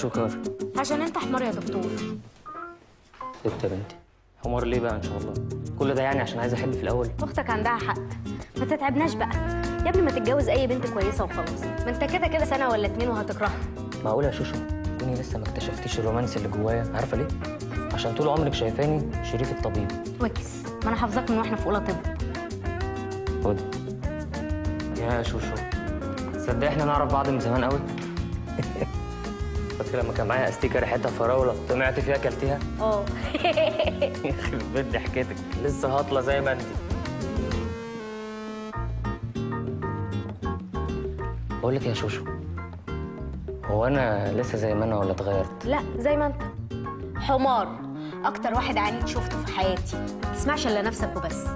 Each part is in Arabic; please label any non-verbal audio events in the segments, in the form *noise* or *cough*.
شكار عشان انت حمار يا دكتور. ست يا بنتي حمار ليه بقى ان شاء الله؟ كل ده يعني عشان عايز احب في الأول. أختك عندها حق. ما تتعبناش بقى. يا ابني ما تتجوز أي بنت كويسة وخلاص. ما انت كده كده سنة ولا اتنين وهتكرهها. معقول يا شوشو؟ كوني لسه ما اكتشفتيش الرومانس اللي جوايا. عارفة ليه؟ عشان طول عمرك شايفاني شريك الطبيب. وكس. ما أنا حافظاك من وإحنا في أولى طب. خدي يا شوشو. تصدق إحنا نعرف بعض من زمان قوي *laughs* فاكر لما كان معايا استيكه ريحتها فراولة. طمعت فيها أكلتيها؟ آه. *laughs* يخرب بيت ضحكتك لسه هاطله زي ما انت. بقول لك يا شوشو هو أنا لسه زي ما أنا ولا اتغيرت؟ لا زي ما انت. حمار أكتر واحد عنيد شفته في حياتي. ما تسمعش إلا نفسك وبس.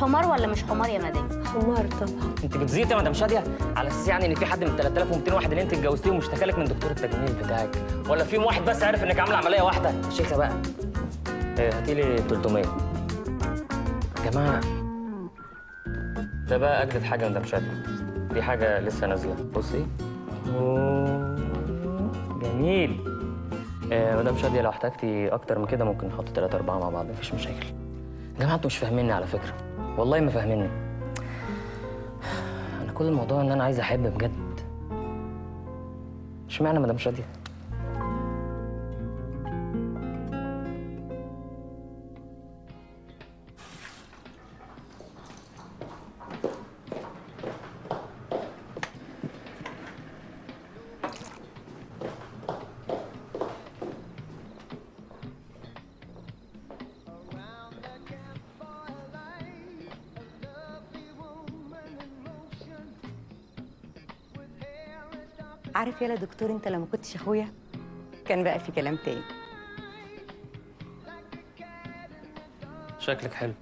حمار ولا مش حمار يا مدام؟ حمار طبعا. انت بتزيطي يا مدام شادية على أساس يعني إن في حد من 3200 واحد اللي أنت اتجوزتيهم واشتكى لك من دكتور التجميل بتاعك؟ ولا في واحد بس عارف إنك عامله عملية واحدة؟ يا شيخه بقى إيه هاتي لي 300 يا جماعة. ده بقى أجدد حاجة يا مدام شادية. دي حاجة لسه نازلة. بصي. جميل. آه مدام شادية لو احتجتي أكتر من كده ممكن نحط ثلاثة أربعة مع بعض. مفيش مشاكل. يا جماعة أنتوا مش فاهميني على فكرة. والله ما فاهميني. أنا كل الموضوع إن أنا عايز أحب بجد. اشمعنى مدام شادية؟ يالا دكتور انت لما كنتش اخويا؟ كان بقى في كلام تاني. شكلك حلو.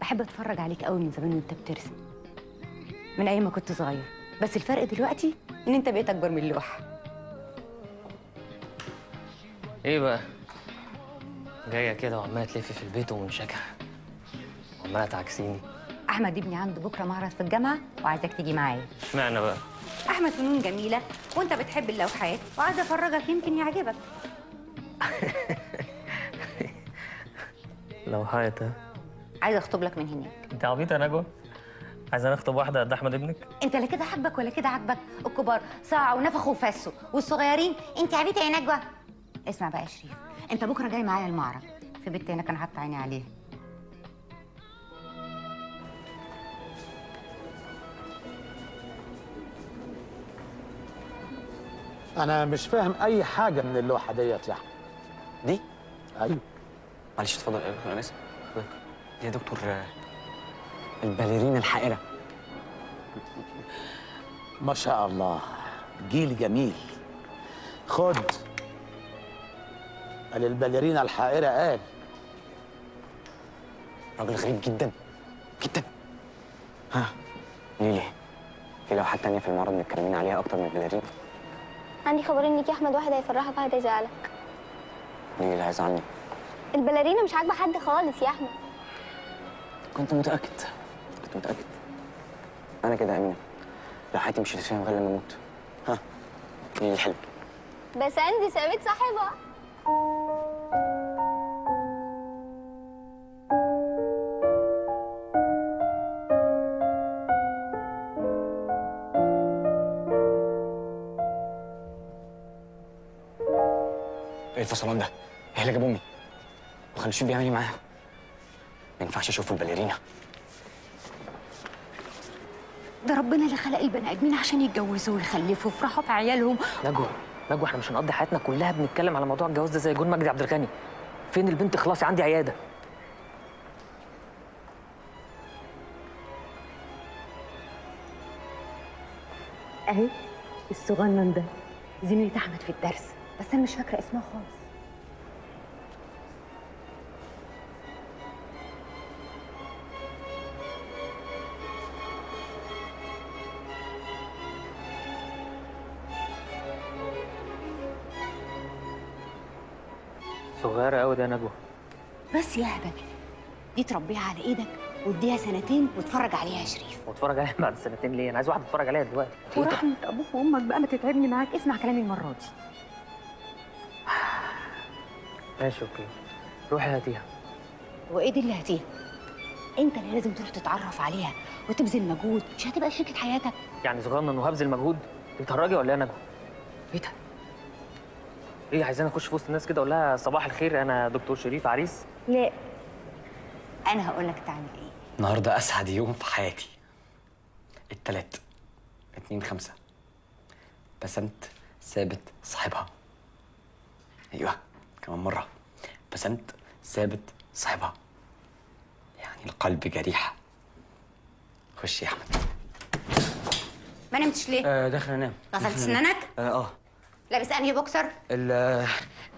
بحب اتفرج عليك قوي من زمان وانت بترسم. من أيام ما كنت صغير. بس الفرق دلوقتي ان انت بقيت اكبر من اللوحه إيه بقى؟ جاية كده وعمالة تلفي في البيت ومنشكح وعماله تعكسيني. أحمد ابني عنده بكرة معرض في الجامعة وعايزك تيجي معايا. اشمعنى بقى؟ أحمد فنون جميلة وأنت بتحب اللوحات وعايزه أفرجك يمكن يعجبك. *laughs* لو حياتها عايزه أخطب لك من هناك. أنت عبيطه يا نجوى؟ عايزه نخطب واحدة قد أحمد ابنك؟ أنت لا كده حبك ولا كده عاجبك. الكبار صاعوا ونفخوا وفسوا والصغيرين أنت عبيطة يا نجوى. اسمع بقى يا شريف أنت بكرة جاي معايا المعرض في بنت هنا كان حاطه عيني عليها. أنا مش فاهم أي حاجة من اللوحة ديت يا احمد دي؟ أيوه. معلش اتفضل أنا اسف دي يا دكتور الباليرينا الحائره ما شاء الله. جيل جميل. خد. قال الباليرينا الحائره قال. راجل غريب جدا. جدا. ها. ليلي في لوحات تانية في المعرض متكلمين عليها أكتر من الباليرينا عندي خبر إنك يا أحمد واحد هيفرحك واحد هيزعلك. ليلي اللي هيزعلني؟ البلارينا مش عاجبة حد خالص يا أحمد. كنت متأكد. كنت متأكد؟ أنا كده يا أمينة. لوحاتي مش هتفهم غير لما أموت. ها؟ ليلي الحلو بس عندي سابت صاحبها. الفصلان ده؟ إيه اللي جاب امي؟ وخلي الشيف بيعمل إيه معاها؟ ما ينفعش أشوف الباليرينا. ده ربنا اللي خلق البني ادمين عشان يتجوزوا ويخلفوا ويفرحوا بعيالهم نجوى نجوى إحنا مش هنقضي حياتنا كلها بنتكلم على موضوع الجواز ده زي جون مجدي عبد الغني. فين البنت خلاص؟ عندي عيادة. اهي الصغنن ده. زميلة أحمد في الدرس بس أنا مش فاكرة اسمها خالص. ده يا نجوى. بس يا هبل دي تربيها على إيدك واديها سنتين واتفرج عليها يا شريف. واتفرج عليها بعد سنتين ليه؟ أنا عايز واحد اتفرج عليها دلوقتي. ورحمة أبوك وأمك بقى ما تتعبني معاك اسمع كلامي المرة دي. ماشي أوكي. روحي هاتيها. وايه دي اللي هتيها أنت اللي لازم تروح تتعرف عليها وتبذل مجهود مش هتبقى شريكة حياتك. يعني صغنن وهبذل مجهود؟ بتهرجي ولا نجوى؟ إيه ده؟ إيه عايزاني اخش في وسط الناس كده أقول لها صباح الخير أنا دكتور شريف عريس. لا أنا هقول لك تعمل إيه. النهارده اسعد يوم في حياتي. التلات اتنين خمسة. بسنت ثابت صاحبها. أيوه كمان مرة. بسنت ثابت صاحبها. يعني القلب جريح خش يا أحمد. ما نمتش ليه؟ آه داخل أنام. غسلت سنانك؟ آه آه. لابس أنهي بوكسر؟ ال-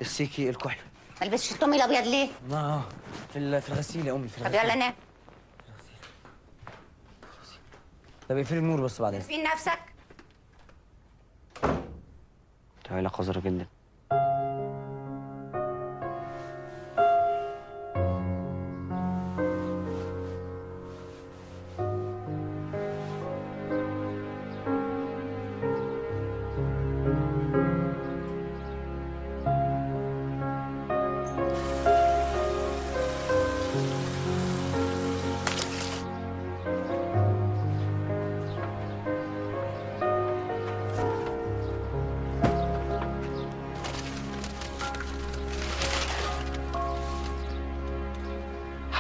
السيكي الكحلي ما لبستش الطومي الأبيض ليه؟ آه في ال- في الغسيل يا أمي في طب الغسيل. يلا نام. طب اقفلي النور بس بعدين. فين نفسك. عيلة قذرة جدا.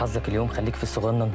حظك اليوم خليك في الصغنن.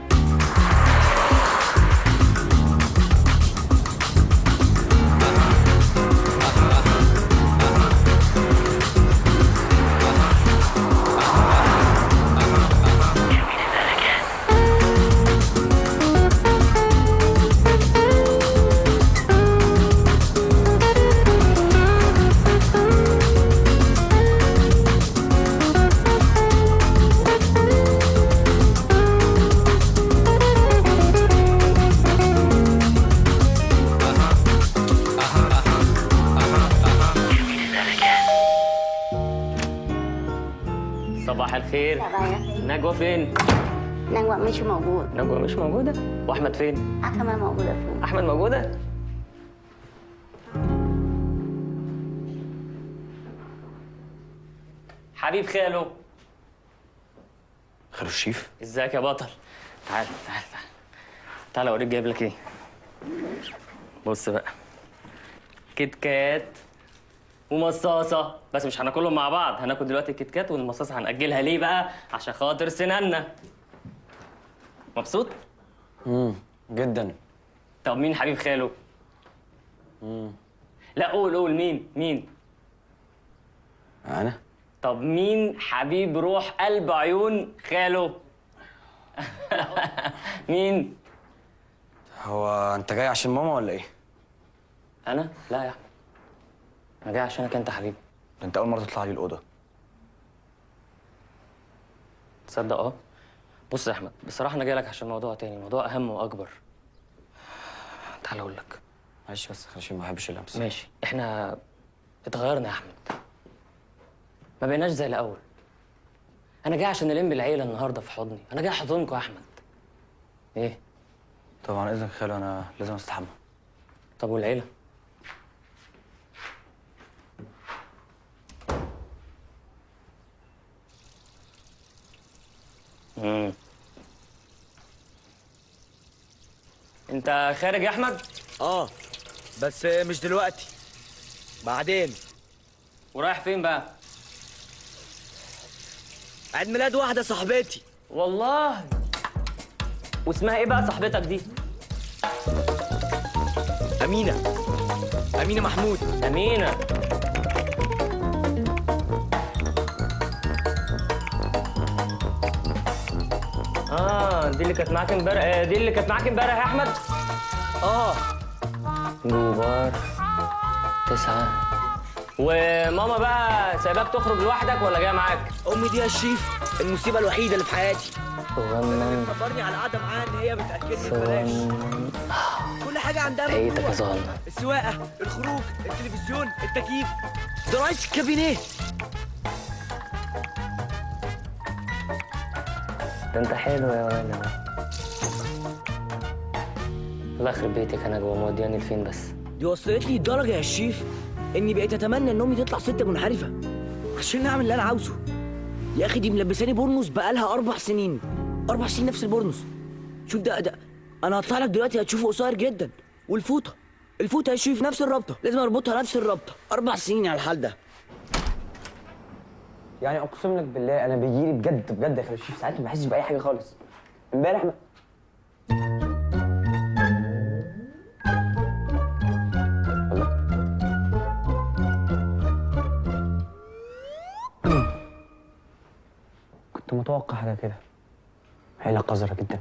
مش موجودة. وأحمد فين؟ حكمة موجودة فوق أحمد موجودة؟ حبيب خاله. خير الشيف؟ إزيك يا بطل؟ تعال تعال تعال. تعال أوريك جايب لك إيه. بص بقى. KitKat ومصاصة. بس مش هناكلهم مع بعض. هناكل دلوقتي ال KitKat والمصاصة هنأجلها ليه بقى؟ عشان خاطر سنانا مبسوط؟ امم جدا. طب مين حبيب خاله؟ لا قول قول. مين؟ مين؟ أنا؟ طب مين حبيب روح قلب عيون خاله؟ *laughs* مين؟ هو أنت جاي عشان ماما ولا إيه؟ أنا؟ لا يا احمد أنا جاي عشانك أنت حبيبي. ده أنت أول مرة تطلع لي الأوضة. تصدق؟ أه. بص يا أحمد بصراحة أنا جاي لك عشان موضوع تاني موضوع أهم وأكبر. تعال أقول لك. معلش بس عشان ما بحبش اللمس ماشي. إحنا اتغيرنا يا أحمد. ما بقيناش زي الأول. أنا جاي عشان الم العيلة النهارده في حضني. أنا جاي أحضنكم يا أحمد. إيه؟ طبعا إذنك خالو أنا لازم أستحمى. طب والعيلة؟ امم انت خارج يا احمد؟ آه بس مش دلوقتي. بعدين. ورايح فين بقى؟ عيد ميلاد واحدة صاحبتي. والله؟ واسمها إيه بقى صاحبتك دي؟ أمينة. أمينة محمود. أمينة. آه دي اللي كانت معاك امبارح. آه، دي اللي كانت معاك امبارح يا أحمد؟ آه. جوبار تسعة. وماما بقى سايباك تخرج لوحدك ولا جاية معاك؟ أمي دي يا شريف المصيبة الوحيدة اللي في حياتي. صغنن صبرني على القعده معاها إن هي بتاكلني ببلاش. كل حاجة عندها عيتك يا. صغنن السواقة الخروج التلفزيون التكييف. ده رئيس ده انت حلو يا ولد. الله يخرب بيتك أنا جوه مودياني لفين بس؟ دي وصلت لي الدرجة يا شريف اني بقيت اتمنى ان امي تطلع ست منحرفة عشان اعمل اللي أنا عاوزه. يا أخي دي ملبساني بورنوس بقالها أربع سنين. أربع سنين نفس البورنوس. شوف ده ده أنا هطلع لك دلوقتي هتشوفه قصير جدا. والفوطة. الفوطة يا شريف نفس الرابطة. لازم اربطها نفس الرابطة. أربع سنين على الحال ده. يعني أقسم لك بالله أنا بيجيلي بجد بجد يا خالد ساعات ما بحسش بأي حاجة خالص. امبارح ما... كنت متوقع حاجة كده. عيلة قذرة جدا.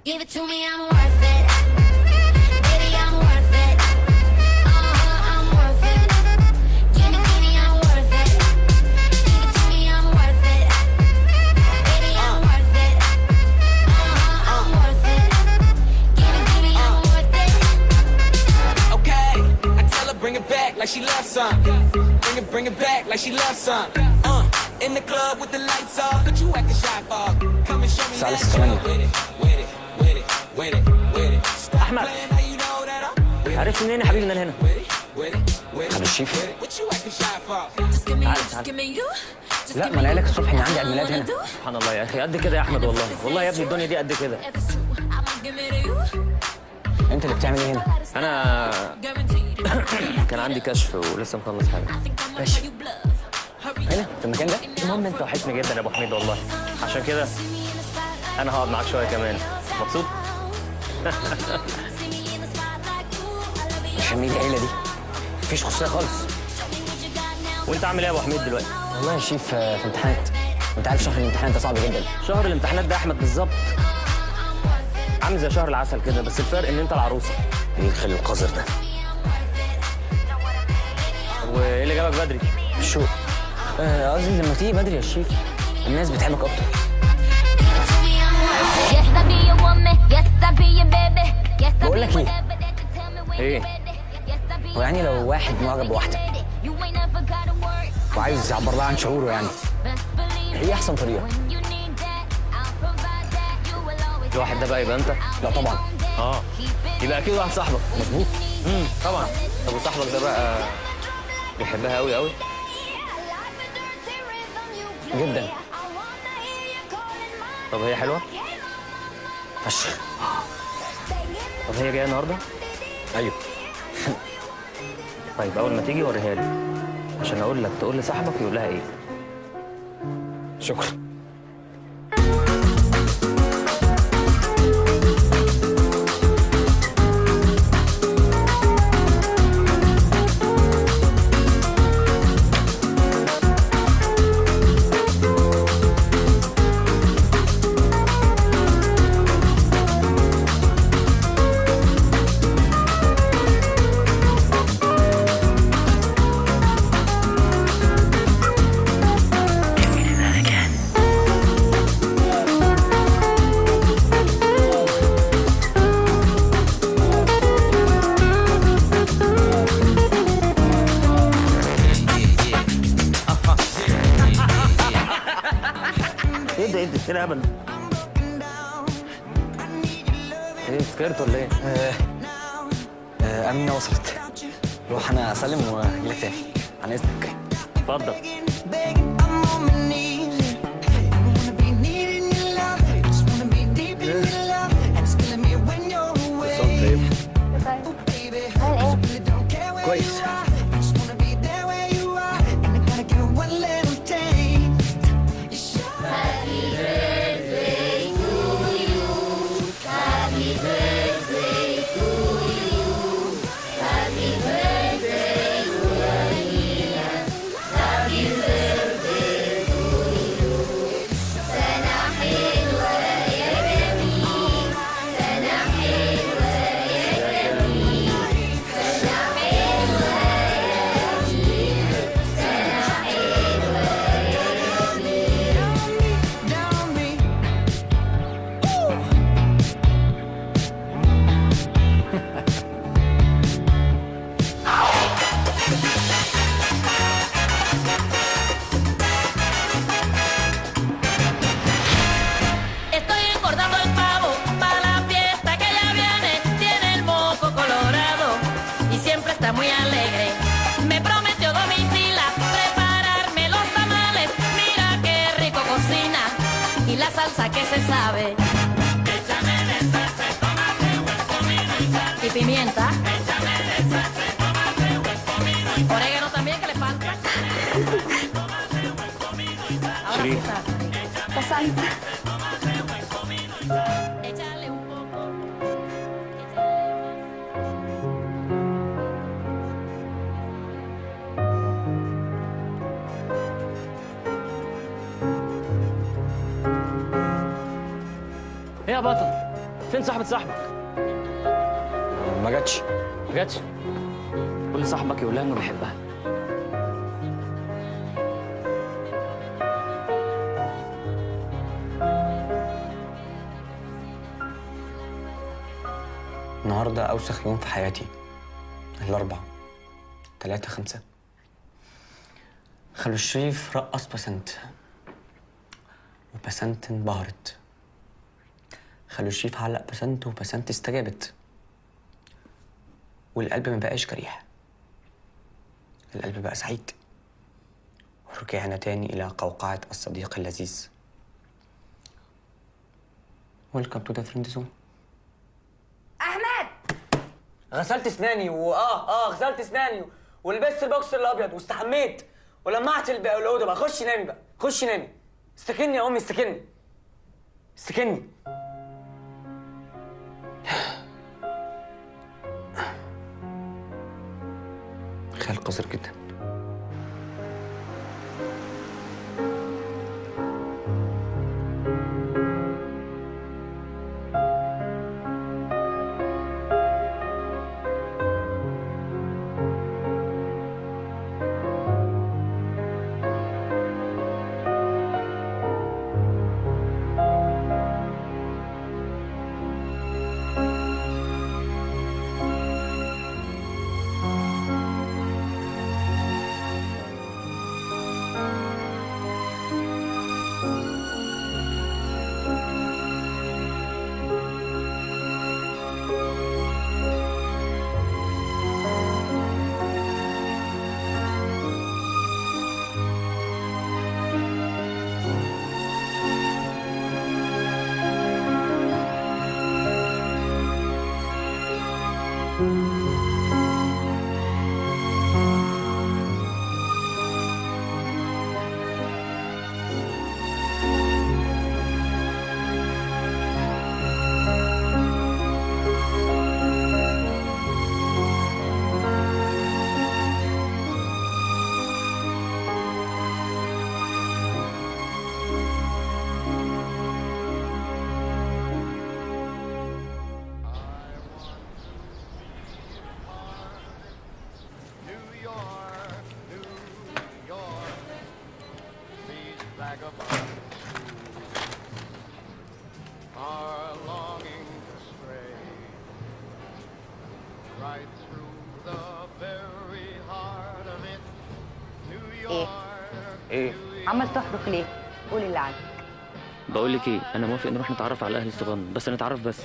Like she loves some. Bring it, bring it back like she loves some. Uh, in the club with the lights off, but you acting shy for. Come and show me that ثمانية. with it, with it, with it, with it, with it. Stop أحمد. playing how you know that I'm with it, عرفت منين يا حبيبي ان أنا هنا it. الشيف you you, you. Just لا ما أنا قايل you. لك الصبح ان عندي عيد ميلاد هنا do, سبحان الله يا أخي قد كده يا احمد والله والله يا ابني الدنيا دي قد كده انت اللي بتعمل إيه هنا؟ أنا. *coughs* كان عندي كشف ولسه مخلص حاجة. ماشي. هنا في المكان ده؟ المهم انت وحشني جدا يا ابو حميد والله. عشان كده أنا هقعد معاك شوية كمان. مبسوط. *laughs* مش همي العيلة دي. مفيش خصوصية خالص. وانت عامل إيه يا ابو حميد دلوقتي؟ والله يا شيف آه، في امتحانات. وانت عارف شهر الامتحانات ده صعب جدا. شهر الامتحانات ده يا احمد بالظبط. عامل زي شهر العسل كده بس الفرق إن أنت العروسة. إيه الخل القذر ده؟ وإيه اللي جابك بدري؟ شو؟ آه، قصدي لما تيجي بدري يا شيف الناس بتحبك أكتر. بقول لك إيه؟ إيه؟ هو يعني لو واحد معجب بواحدة. وعايز يعبر لها عن شعوره يعني إيه أحسن طريقة. الواحد ده بقى يبقى انت؟ لا طبعا. آه. يبقى أكيد واحد صاحبك. مظبوط. امم طبعا. طب وصاحبك ده بقى بيحبها قوي قوي جدا. طب هي حلوة؟ فشخ. طب هي جاية النهارده؟ أيوه. طيب أول ما تيجي وريها لي. عشان أقول لك تقول لصاحبك يقول لها إيه. شكرا. إيه ده إيه ده إيه الهبل ده؟ إيه سكرت ولا إيه؟ آه، آه، امينه وصلت روح أنا أسلم وأجيلك تاني عن إذنك اتفضل حياتي. الأربع تلاتة خمسة. خلو الشريف رقص بسنت وبسنت انبهرت. خلو الشريف علق بسنت وبسنت استجابت. والقلب ما بقاش جريح القلب بقى سعيد. ورجعنا تاني إلى قوقعة الصديق اللذيذ. Welcome to the friend zone أحمد! غسلت اسناني واه آه غسلت اسناني ولبست البوكسر الأبيض واستحميت. ولمعت الأوضة بقى. خشي نامي بقى. خشي نامي. استكني يا أمي استكني. استكني. خيال قذر جدا. عمال تحرك ليه؟ قول اللي عندك. بقول لك إيه أنا موافق نروح نتعرف على أهل الصغان بس نتعرف بس.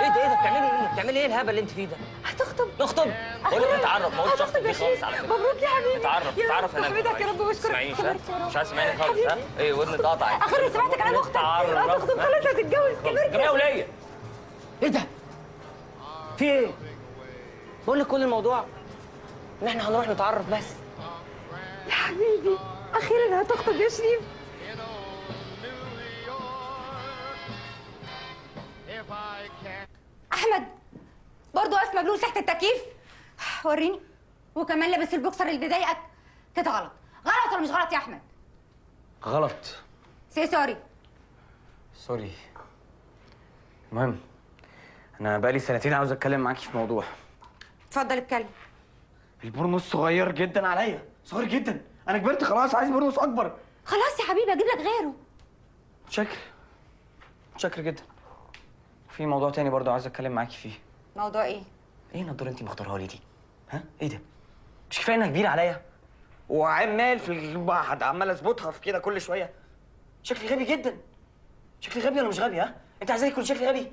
إيه ده إيه ده بتعملي إيه؟ بتعملي إيه الهبل اللي انت فيه ده؟ هتخطب. نخطب بقول لك نتعرف ما قلتش اخطب يا دي خالص على فكرة. مبروك يا حبيبي. نتعرف يا نتعرف هناك. احمدك يا رب واشكرك يا. مش عايز تسمعيني خالص ها. إيه ودني اتقطع اخر سمعت كلام أختك. هتخطب خلاص هتتجوز. كبرت جميع وليا. إيه ده؟ في إيه؟ بقول لك كل الموضوع ان إحنا هنروح نتعرف بس. يا هتخطب يا شريف. أحمد برضه واقف مبلول تحت التكييف. وريني. وكمان لابس البوكسر اللي بيضايقك. كده غلط. غلط ولا مش غلط يا أحمد؟ غلط. Say sorry sorry المهم أنا بقالي سنتين عاوز أتكلم معاكي في موضوع. اتفضل اتكلم. البورنوس صغير جدا عليا. صغير جدا. أنا كبرت خلاص عايز بورنوس اكبر. خلاص يا حبيبي أجيب لك غيره. شكر شكر جدا. في موضوع تاني برضه عايز اتكلم معاكي فيه. موضوع إيه؟ إيه النضارة انت مختارها لي دي؟ ها؟ إيه ده؟ مش كفاية انها كبيرة عليا؟ وعمال في الواحد عمال اظبطها في كده كل شوية. شكلي غبي جدا. شكلي غبي ولا مش غبي ها؟ انت عايزاني يكون شكلي غبي؟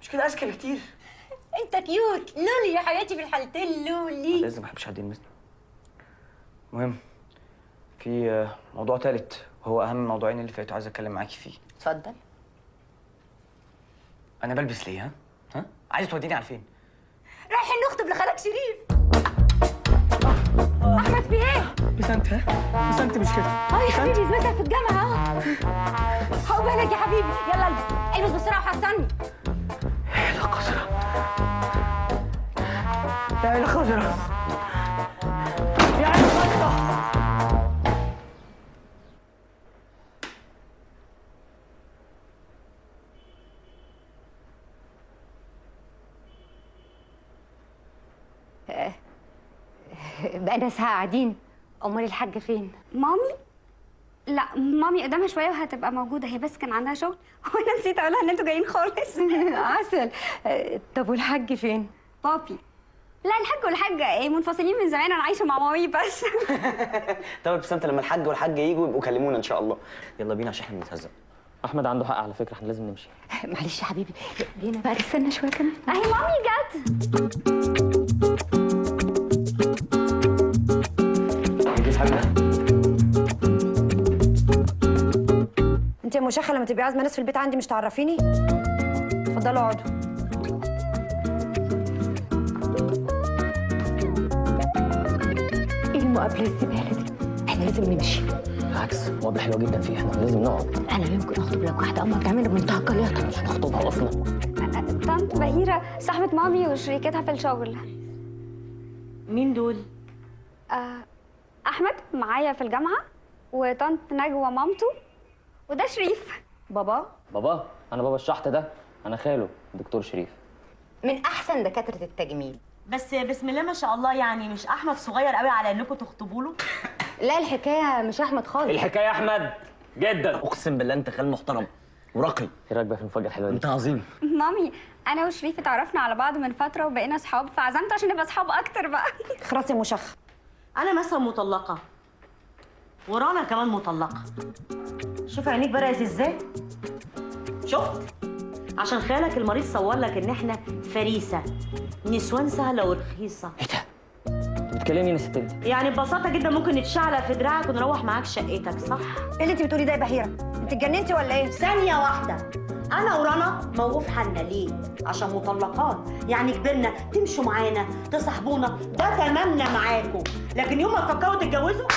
مش كده أذكى بكتير. *laughs* انت كيوت. لولي يا حياتي في الحالتين لولي. لازم ما بحبش حد يلمسني. المهم في موضوع تالت وهو أهم الموضوعين اللي فاتوا عايز أتكلم معاكي فيه. اتفضل. أنا بلبس ليه ها؟ ها؟ عايز توديني على فين؟ رايحين نخطب لخالك شريف. أحمد في إيه؟ بسنت ها؟ بسنت مش كده. آه يا حبيبي زميلتك في الجامعة آه هقبلك يا حبيبي؟ يلا البس. البس بسرعة وحصلني يا القذرة؟ يا القذرة؟ بقينا ساعه قاعدين أمال الحاجة فين؟ مامي؟ لا مامي قدامها شوية وهتبقى موجودة. هي بس كان عندها شغل. *laughs* وأنا نسيت أقولها إن أنتوا جايين خالص. *laughs* عسل. طب والحاج فين؟ بابي. لا الحاج والحاجة إيه منفصلين من زمان. أنا عايشة مع مامي بس. *laughs* طب بسنت لما الحاج والحاجة يجوا يبقوا كلمونا إن شاء الله. يلا بينا عشان إحنا بنتهزق. أحمد عنده حق على فكرة إحنا لازم نمشي. معلش يا حبيبي. جينا بقى استنى شوية كمان. أهي مامي جت. انت يا مشاخه لما تبقي عازمة ناس في البيت عندي مش تعرفيني؟ اتفضلوا اقعدوا. إيه المقابلة الزبالة دي؟ إحنا لازم نمشي. بالعكس مقابله حلوة جدا فيه إحنا لازم نقعد. أنا يمكن أخطب لك واحدة اما بتعمل بمنتهى القليطه مش هنخطبها أصلا. طنط بهيرة صاحبة مامي وشريكتها في الشغل. مين دول؟ آه، أحمد معايا في الجامعة وطنط نجوى مامته. وده شريف. بابا؟ بابا؟ أنا بابا الشحت ده. أنا خاله الدكتور شريف. من أحسن دكاترة التجميل. بس بسم الله ما شاء الله يعني مش أحمد صغير قوي على إنكم تخطبوا له؟ لا الحكاية مش أحمد خالص. الحكاية يا أحمد جدا. أقسم بالله أنت خال محترم وراقي. إيه رأيك بقى في المفاجأة الحلوة دي؟ أنت عظيم. مامي أنا وشريف اتعرفنا على بعض من فترة وبقينا أصحاب فعزمت عشان نبقى أصحاب أكتر بقى. خلاص يا مشاخه أنا مثلا مطلقة. ورانا كمان مطلقه شوف عينيك بدات إزاي. شفت؟ عشان خالك المريض صور لك ان إحنا فريسة. نسوان سهلة ورخيصة. انت بتكلمني يا ست انت يعني ببساطة جدا ممكن نتشعلق في دراعك ونروح معاك شقتك صح؟ إيه اللي انت بتقولي ده يا بهيرة؟ انت اتجننتي ولا إيه؟ ثانية واحدة. أنا ورانا موقوف حالنا ليه؟ عشان مطلقات. يعني كبرنا تمشوا معانا تصاحبونا ده تمامنا معاكم. لكن يوم ما تفكروا تتجوزوا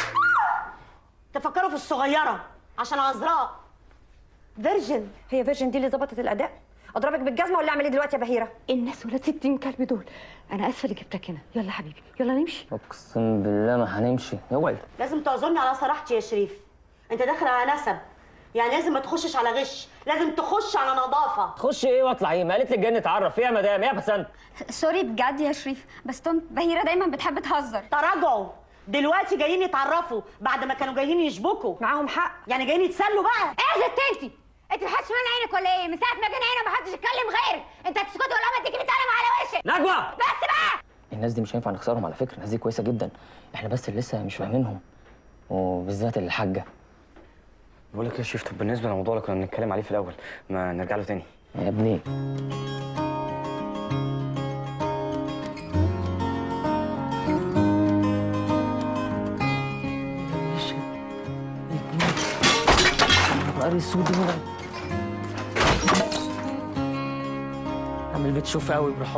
تفكروا في الصغيرة عشان عذراء. Virgin هي virgin دي اللي ظبطت الأداء؟ أضربك بالجزمة ولا أعمل إيه دلوقتي يا بهيرة؟ الناس ولاد 60 كلب دول. أنا آسفة اللي جبتك هنا. يلا حبيبي يلا نمشي. أقسم بالله ما هنمشي. اوعي لازم تعذرني على صراحتي يا شريف. أنت داخل على نسب. يعني لازم ما تخشش على غش. لازم تخش على نظافة. تخش إيه واطلع إيه؟ ما قالت لي جاي نتعرف فيها يا مدام إيه يا بسنت سوري بجد يا شريف بس بهيرة دايما بتحب تهزر. تراجعوا. دلوقتي جايين يتعرفوا بعد ما كانوا جايين يشبكوا. معاهم حق. يعني جايين يتسلوا بقى. إيه يا ست انت انت محدش من عينك ولا إيه؟ من ساعة ما جينا هنا محدش يتكلم غيرك. أنت هتسكتي ولا ما تجيبي قلم على وشك. نجوى! بس بقى! الناس دي مش هينفع نخسرهم على فكرة. الناس دي كويسة جدا. إحنا بس اللي لسه مش فاهمينهم. وبالذات الحاجة بقول لك يا شيف طب بالنسبة للموضوع اللي كنا بنتكلم عليه في الأول ما نرجع له تاني. يا ابني. اسود هنا عامل بتشوف قوي بروح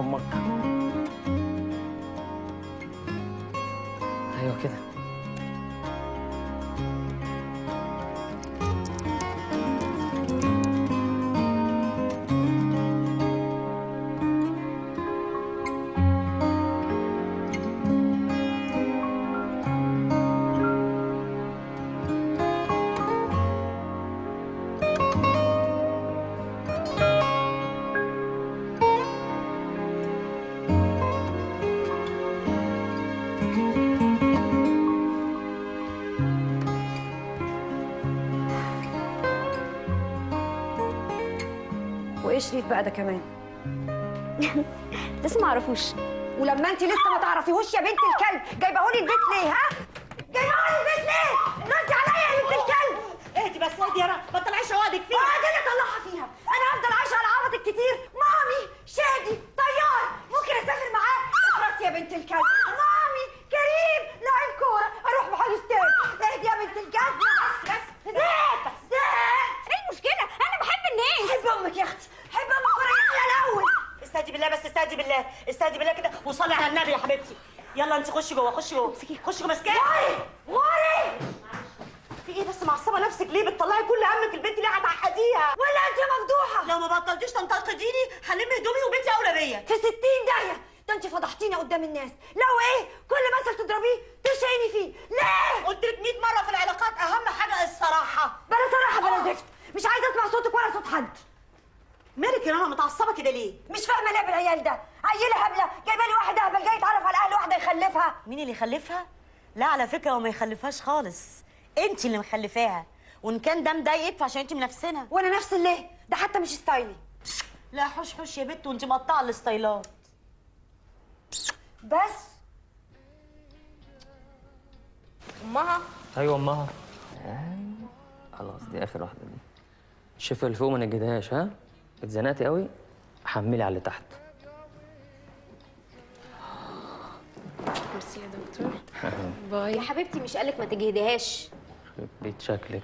بقى ده كمان. *laughs* لسه ما اعرفوش ولما انت لسه ما تعرفيهوش يا بنت الكلب جايبهولي البيت ليه ها جايبهولي البيت ليه ردي عليا يا بنت الكلب اهدي بس اهدي يا رنا ما تطلعيش عقدك فيها آه اللي طلعها فيها أنا هفضل عايشه على عبطك كتير مامي شادي طيار صلي على النبي يا حبيبتي يلا انت خشي جوه خشي جوه خشي جوه ماسكاه غوري غوري في إيه بس معصبه نفسك ليه بتطلعي كل همك البنت ليه هتعقديها ولا انت مفضوحه لو ما بطلتيش تنتقديني هلم هدومي وبنتي اولى بيا في ستين داهية ده انت فضحتينا قدام الناس لو إيه كل مثل تضربيه تشعيني فيه ليه قلت لك 100 مره في العلاقات اهم حاجة الصراحه بلا صراحة بلا زفت مش عايزة اسمع صوتك ولا صوت حد مالك يا ماما متعصبه كده ليه مش فاهمة ليه بالعيال ده عيلة هبلة جايبة لي واحد اهبل جاي يتعرف على أهل واحدة يخلفها مين اللي يخلفها لا على فكره هو ما يخلفهاش خالص. انت اللي مخلفاها. وان كان ده مضايقك فعشان انت منفسنة وأنا أنفسن ليه ده حتى مش ستايلي. لا حوش حوش يا بت وانت مقطعة الستايلات بس. أمها؟ أيوه أمها. خلاص دي آخر واحدة دي. الشفه اللي فوق ما نجدهاش ها؟ اتزنقتي قوي حملي على اللي تحت. باي. يا حبيبتي مش قالك ما تجهديهاش بيت شكلك.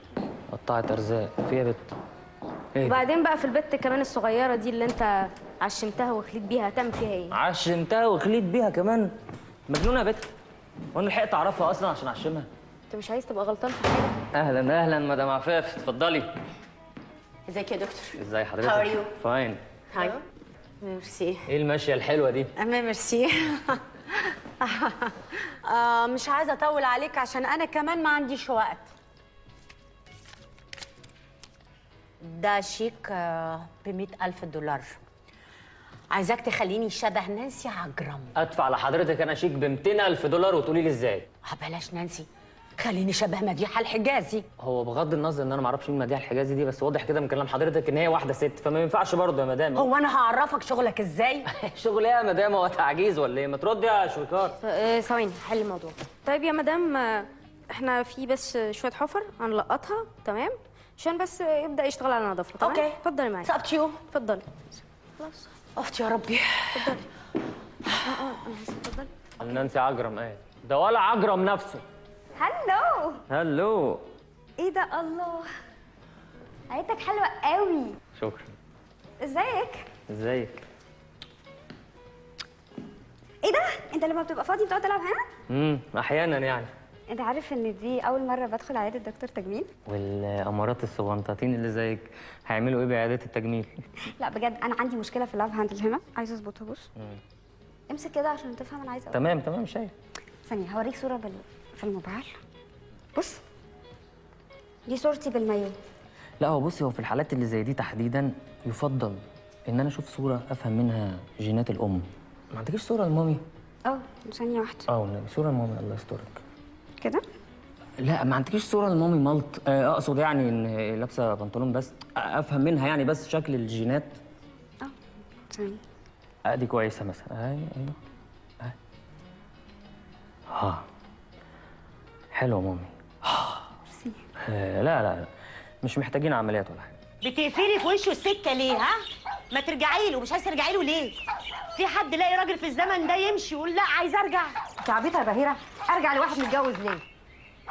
قطعت أرزاق. فيها بت إيه؟ وبعدين بقى في البت كمان الصغيرة دي اللي انت عشمتها وخليت بيها هتعمل فيها إيه؟ عشمتها وخليت بيها كمان؟ مجنونة يا بت. وأنا لحقت أعرفها أصلا عشان أعشمها. انت مش عايز تبقى غلطان في حاجة؟ أهلا أهلا مدام عفاف. اتفضلي. ازيك يا دكتور؟ إزاي حضرتك؟ How are you? fine هاي ميرسي إيه الماشيه الحلوة دي؟ اما ميرسي *laughs* *laughs* آه مش عايزة أطول عليك عشان أنا كمان ما عنديش وقت. ده شيك ب ألف دولار. عايزاك تخليني شبه نانسي عجرم. أدفع لحضرتك أنا شيك ب 200000 دولار وتقولي لي إزاي؟ آه، بلاش نانسي. خليني شبه مديحه الحجازي. هو بغض النظر إن أنا ما أعرفش مين مديحه الحجازي دي بس واضح كده من كلام حضرتك إن هي واحدة ست فما ينفعش برضه يا مدام. هو أنا هعرفك شغلك إزاي؟ *laughs* شغل إيه يا مدام؟ هو تعجيز ولا إيه؟ ما تردي يا شويكار. آه، ثواني حل الموضوع. طيب يا مدام آه، إحنا في بس شوية حفر هنلقطها تمام؟ عشان بس يبدأ يشتغل على نظافته تمام؟ okay. اتفضلي معايا. to you. اتفضلي. خلاص. أختي يا ربي. اتفضلي. آه آه أنا هسيب اتفضلي نانسي عجرم إيه ده ولا عجرم نفسه. هلو هلو إيه ده الله. عيلتك حلوة قوي. شكرا. ازيك؟ ازيك؟ إيه ده؟ انت لما بتبقى فاضي بتقعد تلعب هنا؟ امم أحيانا يعني. انت عارف ان دي أول مرة بدخل عيادة دكتور تجميل؟ والأمارات الصغنطاطين اللي زيك هيعملوا إيه بعيادات التجميل؟ *laughs* لا بجد أنا عندي مشكلة في اللاب هاندل هنا. عايزه أظبطها بص. امسك كده عشان تفهم أنا عايزة أقول تمام تمام شايف ثانية هوريك صورة بال... في الموبايل؟ بص. دي صورتي بالمايو. لا هو بصي هو في الحالات اللي زي دي تحديدا يفضل إن أنا أشوف صورة أفهم منها جينات الأم. ما عندكيش صورة لمامي؟ آه ثانية واحدة. آه والنبي صورة لمامي. الله يسترك. كده؟ لا ما عندكيش صورة لمامي ملط؟ آه، أقصد يعني إن لابسة بنطلون بس أفهم منها يعني بس شكل الجينات؟ ثانية. آه دي كويسة مثلا. أيوه. أيوه آه. حلوة مامي. آه لا لا لا. مش محتاجين عمليات ولا حاجة. بتقفلي في وشه السكة ليه ها؟ ما ترجعي له مش عايزه ترجعي له ليه؟ في حد يلاقي راجل في الزمن ده يمشي يقول لا عايزه أرجع. انت عبيطة يا بهيرة. أرجع لواحد متجوز ليه؟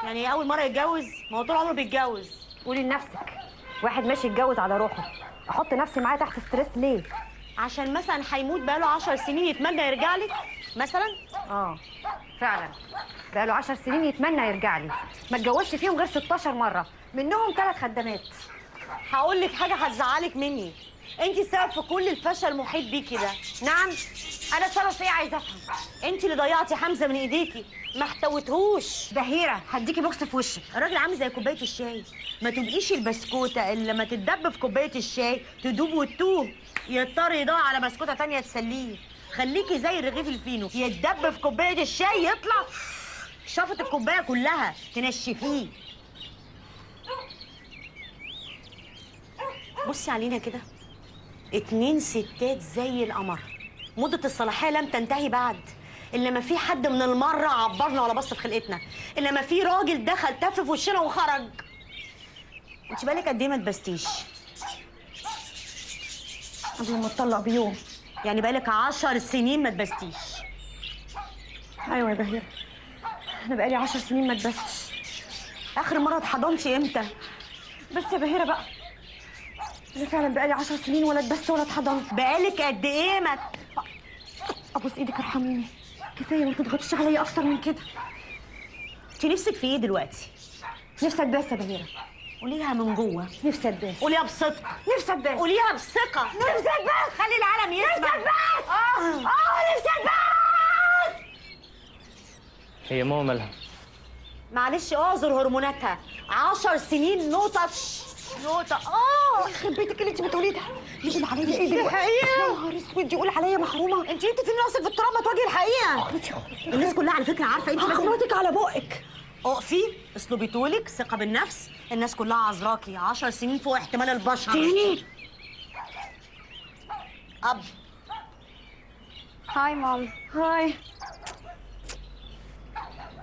يعني أول مرة يتجوز ما هو طول عمره بيتجوز. قولي لنفسك. واحد ماشي يتجوز على روحه. أحط نفسي معاه تحت ستريس ليه؟ عشان مثلا هيموت بقاله 10 سنين يتمنى يرجع لك مثلا؟ آه. فعلا. بقاله عشر سنين يتمنى يرجع لي. ما اتجوزش فيهم غير 16 مرة. منهم ثلاث خدامات هقول لك حاجة هتزعلك مني. انت السبب في كل الفشل المحيط بيكي ده. نعم أنا السبب في إيه عايزة أفهم؟ انت اللي ضيعتي حمزة من إيديكي. ما احتوتهوش بهيرة هديكي بوكس في وشك. الراجل عامل زي كوباية الشاي. ما تبقيش البسكوتة اللي لما تتدب في كوباية الشاي تدوب وتتوه. يضطر يدور على بسكوتة تانية تسليه. خليكي زي الرغيف الفينو. يتدب في كوباية الشاي يطلع شفط الكوباية كلها تنشفيه. بصي علينا كده. اتنين ستات زي القمر. مدة الصلاحية لم تنتهي بعد. إلا ما في حد من المرة عبرنا ولا بص في خلقتنا. إلا ما في راجل دخل تف في وشنا وخرج. انت بالك قد إيه ما تبستيش؟ قبل ما اتطلق بيوم. يعني بالك عشر سنين ما تبستيش. أيوه يا بهيرة أنا بقالي عشر سنين ما اتبستش آخر مرة اتحضنتي إمتى؟ بس يا بهيرة بقى. أنا فعلا بقالي عشر سنين ولا اتبست ولا اتحضنت بقالك قد إيه ما أبوس إيدك ارحميني. كفاية ما تضغطيش عليا أكتر من كده. انت نفسك في إيه دلوقتي؟ نفسي اتباس يا بهيرة. قوليها من جوه. نفسي اتباس قوليها بصدق نفسي اتباس قوليها بثقة. نفسي اتباس خلي العالم يسمع. نفسي اتباس آه. آه نفسي اتباس هي ماما مالها؟ معلش اعذر هرموناتها. عشر سنين نو تاتش نقطة آه يخرب بيتك اللي انت بتقوليه ده. يقول عليا. إيه دي دلوقتي الحقيقة. يا نهار أسود يقول عليا محرومة. انت انت فين راسك في التراب ما تواجهي الحقيقة. الناس كلها على فكرة عارفة. انت هخبطك على بقك. أقفي اسلوبي طولك ثقة بالنفس. الناس كلها عذراكي. عشر سنين فوق احتمال البشر. تاني أب. Hi Mom. Hi.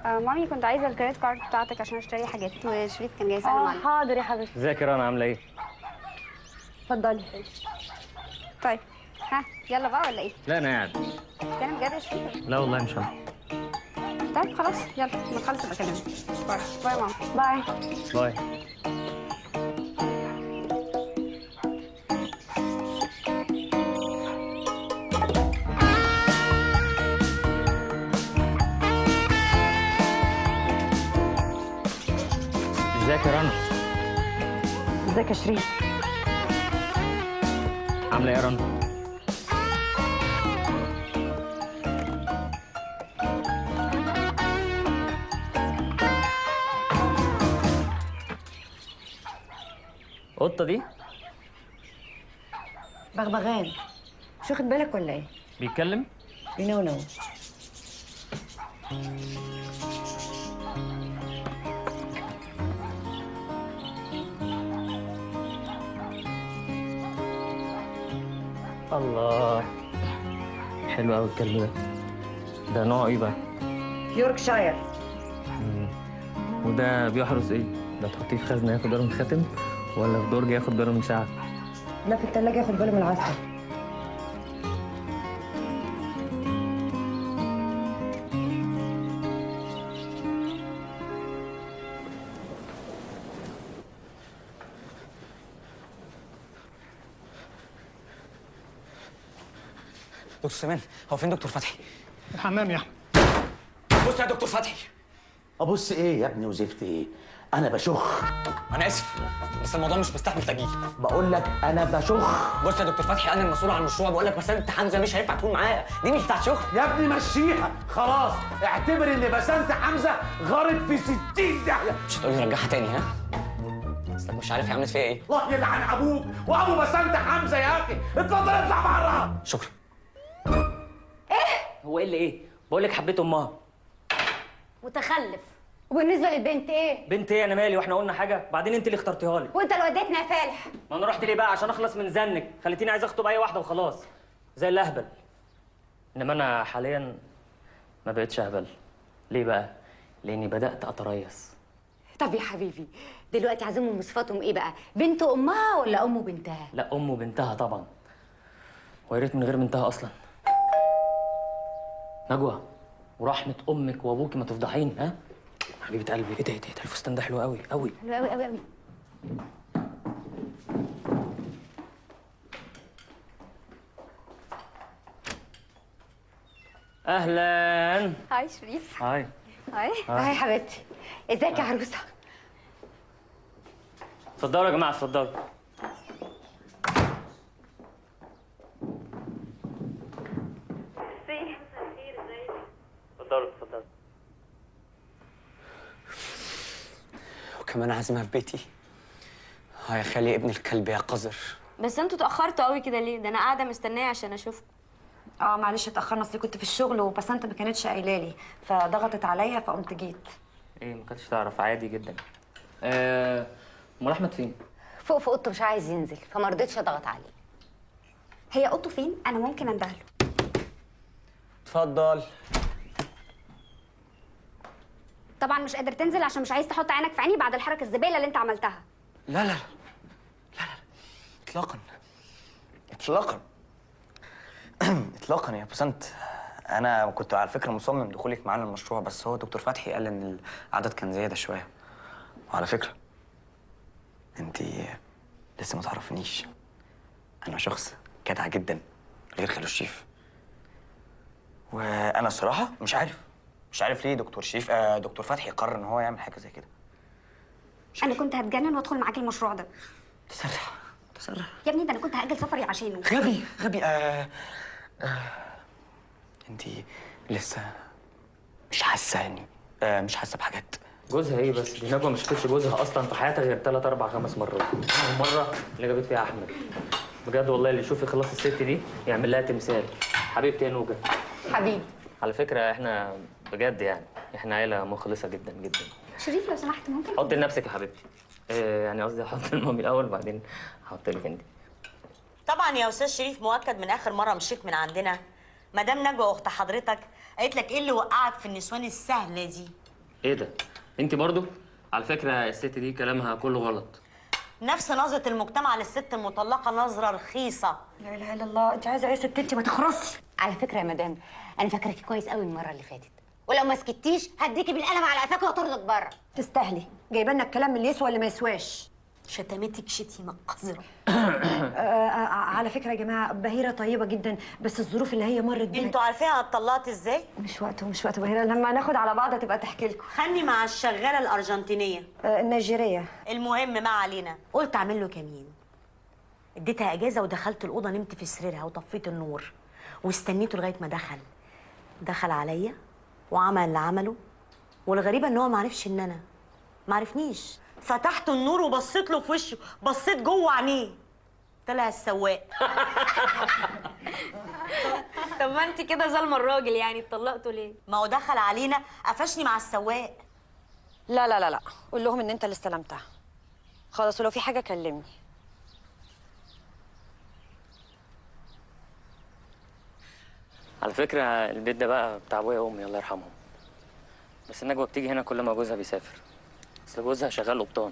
آه مامي كنت عايزة ال credit card بتاعتك عشان اشتري حاجات. وشريف كان جاي يسلم آه عليك. حاضر يا حبيبتي. ازيك يا رنا عاملة إيه؟ اتفضلي. طيب. ها يلا بقى ولا إيه؟ لا أنا قاعد. كان بجد يا شريف. لا والله مش أنا طيب خلاص. يلا لما تخلص ابقى bye. Bye Mom bye. Bye. ازيك يا رنا؟ ازيك يا شريف عاملة إيه يا رنا؟ قطه دي؟ بغبغان. مش واخد بالك ولا إيه؟ بيتكلم؟ نو نو الله. حلو قوي الكلب ده. ده نوع إيه بقى؟ يوركشاير وده بيحرس إيه؟ ده تحطيه في خزنة ياخد من الخاتم ولا في درج ياخد باله من ساعه لا في التلاجة ياخد باله من العسل دكتور سمان هو فين دكتور فتحي؟ الحمام يا أحمد. بص يا دكتور فتحي. أبص إيه يا ابني وزفت إيه؟ أنا بشخ. أنا آسف بس الموضوع مش مستحمل تجيل بقول لك أنا بشخ. بص يا دكتور فتحي أنا المسؤول عن المشروع بقول لك بسنت حمزة مش هينفع تكون معايا. دي مش بتاعت شغل يا ابني مشيها. خلاص اعتبر إن بسنت حمزة غارت في 60 داهية. مش هتقولي رجعها تاني ها؟ اصلك مش عارف هي عملت فيها إيه. الله يلعن أبوك وأبو بسنت حمزة يا أخي. اتفضل اطلع بره. شكرا. هو إيه اللي إيه؟ بقول لك حبيت أمها. متخلف. وبالنسبة للبنت إيه؟ بنت إيه؟ أنا مالي وإحنا قلنا حاجة؟ بعدين انت اللي اخترتيها لي. وانت اللي وديتنا يا فالح. ما أنا رحت ليه بقى؟ عشان اخلص من زنك خليتيني عايز اخطب اي واحدة وخلاص. زي الأهبل. انما أنا حاليا ما بقتش أهبل. ليه بقى؟ لأني بدأت أتريث. طب يا حبيبي دلوقتي عايزين من صفاتهم إيه بقى؟ بنت أمها ولا أم بنتها؟ لا أم وبنتها طبعا. ويا ريت من غير بنتها أصلا. نجوى ورحمة أمك وأبوكي ما تفضحيني ها؟ حبيبة قلبي. إيه ده إيه ده إيه ده الفستان ده حلو قوي قوي. حلو قوي قوي قوي. أهلا. هاي شريف. هاي. هاي. هاي. هاي حبيبتي. ازيك يا عروسة؟ اتفضلوا يا جماعة اتفضلوا. اتفضلوا اتفضلوا. وكمان عازمها في بيتي. خالي ابن الكلب يا قذر بس أنتوا اتاخرتوا قوي كده ليه؟ ده أنا قاعدة مستنية عشان أشوفكم. آه معلش اتأخرنا أصل كنت في الشغل وبسنت ما كانتش قايلة لي فضغطت عليا فقمت جيت. إيه ما كنتش تعرف عادي جدا. آه، امال أحمد فين؟ فوق في اوضته مش عايز ينزل فما رضيتش أضغط عليه. هي اوضته فين؟ أنا ممكن اندهله اتفضل. طبعا مش قادر تنزل عشان مش عايز تحط عينك في عيني بعد الحركة الزبالة اللي انت عملتها. لا لا لا لا اطلاقا. اطلاقا. *clears throat* اطلاقا يا بسنت أنا كنت على فكرة مصمم دخولك معانا المشروع بس هو دكتور فتحي قال إن العدد كان زيادة شوية. وعلى فكرة أنت لسه ما تعرفنيش. أنا شخص جدع جدا غير خالو الشيف وأنا الصراحة مش عارف. مش عارف ليه دكتور شريف آه دكتور فتحي قرر إن هو يعمل حاجة زي كده. أنا كنت هتجنن وأدخل معاك المشروع ده. تسرع تسرع يا ابني ده أنا كنت هأجل سفري عشانه. غبي غبي آه آه. انت لسه مش حاسة يعني آه مش حاسة بحاجات. جوزها إيه بس؟ دي نجوى ما شافتش جوزها أصلا في حياتها غير ثلاث أربع خمس مرات. المره اللي جابت فيها أحمد. بجد والله اللي يشوف يخلص الست دي يعمل لها تمثال. حبيبتي يا نوجة. حبيبي. على فكرة إحنا بجد يعني. إحنا عيلة مخلصة جدا جدا. شريف لو سمحت ممكن؟ حط لنفسك يا حبيبتي. إيه يعني قصدي أحط لمامي الأول وبعدين أحط لك أنت. طبعا يا أستاذ شريف مؤكد من آخر مرة مشيت من عندنا. مدام نجوى أخت حضرتك قالت لك إيه اللي وقعك في النسوان السهلة دي؟ إيه ده؟ أنت برضو؟ على فكرة الست دي كلامها كله غلط. نفس نظرة المجتمع للست المطلقة نظرة رخيصة. لا إله إلا الله. أنت عايزة إيه يا ست؟ أنت ما تخرصي على فكرة يا مدام أنا فاكراكي كويس قوي المرة اللي فاتت. ولو ما سكتيش هديكي بالقلم على قفاك واطردك بره. تستاهلي. جايبة لنا الكلام اللي يسوى اللي ما يسواش؟ شتمتك شتيمه قذره *clears throat* على فكرة يا جماعة بهيرة طيبة جدا بس الظروف اللي هي مرت بيها. أنتوا عارفين أنا اتطلقت إزاي؟ مش وقته مش وقته بهيرة لما ناخد على بعض هتبقى تحكي لكم. خلني مع الشغالة الأرجنتينية. النيجيرية. المهم ما علينا. قلت أعمل له كمين. اديتها إجازة ودخلت الأوضة نمت في سريرها وطفيت النور. واستنيته لغاية ما دخل. دخل عليا وعمل اللي عمله والغريبة إن هو ما عرفش إن أنا ما عرفنيش. فتحت النور وبصيت له في وشه بصيت جوه عينيه. طلع السواق. *laughs* طب ما أنت كده ظالمة الراجل يعني اتطلقتوا ليه؟ ما هو دخل علينا قفشني مع السواق. لا لا لا لا. قول لهم إن أنت اللي استلمتها. خلاص ولو في حاجة كلمني. على فكرة البيت ده بقى بتاع أبويا وأمي الله يرحمهم. بس نجوى بتيجي هنا كل ما جوزها بيسافر. اصل جوزها شغال قبطان.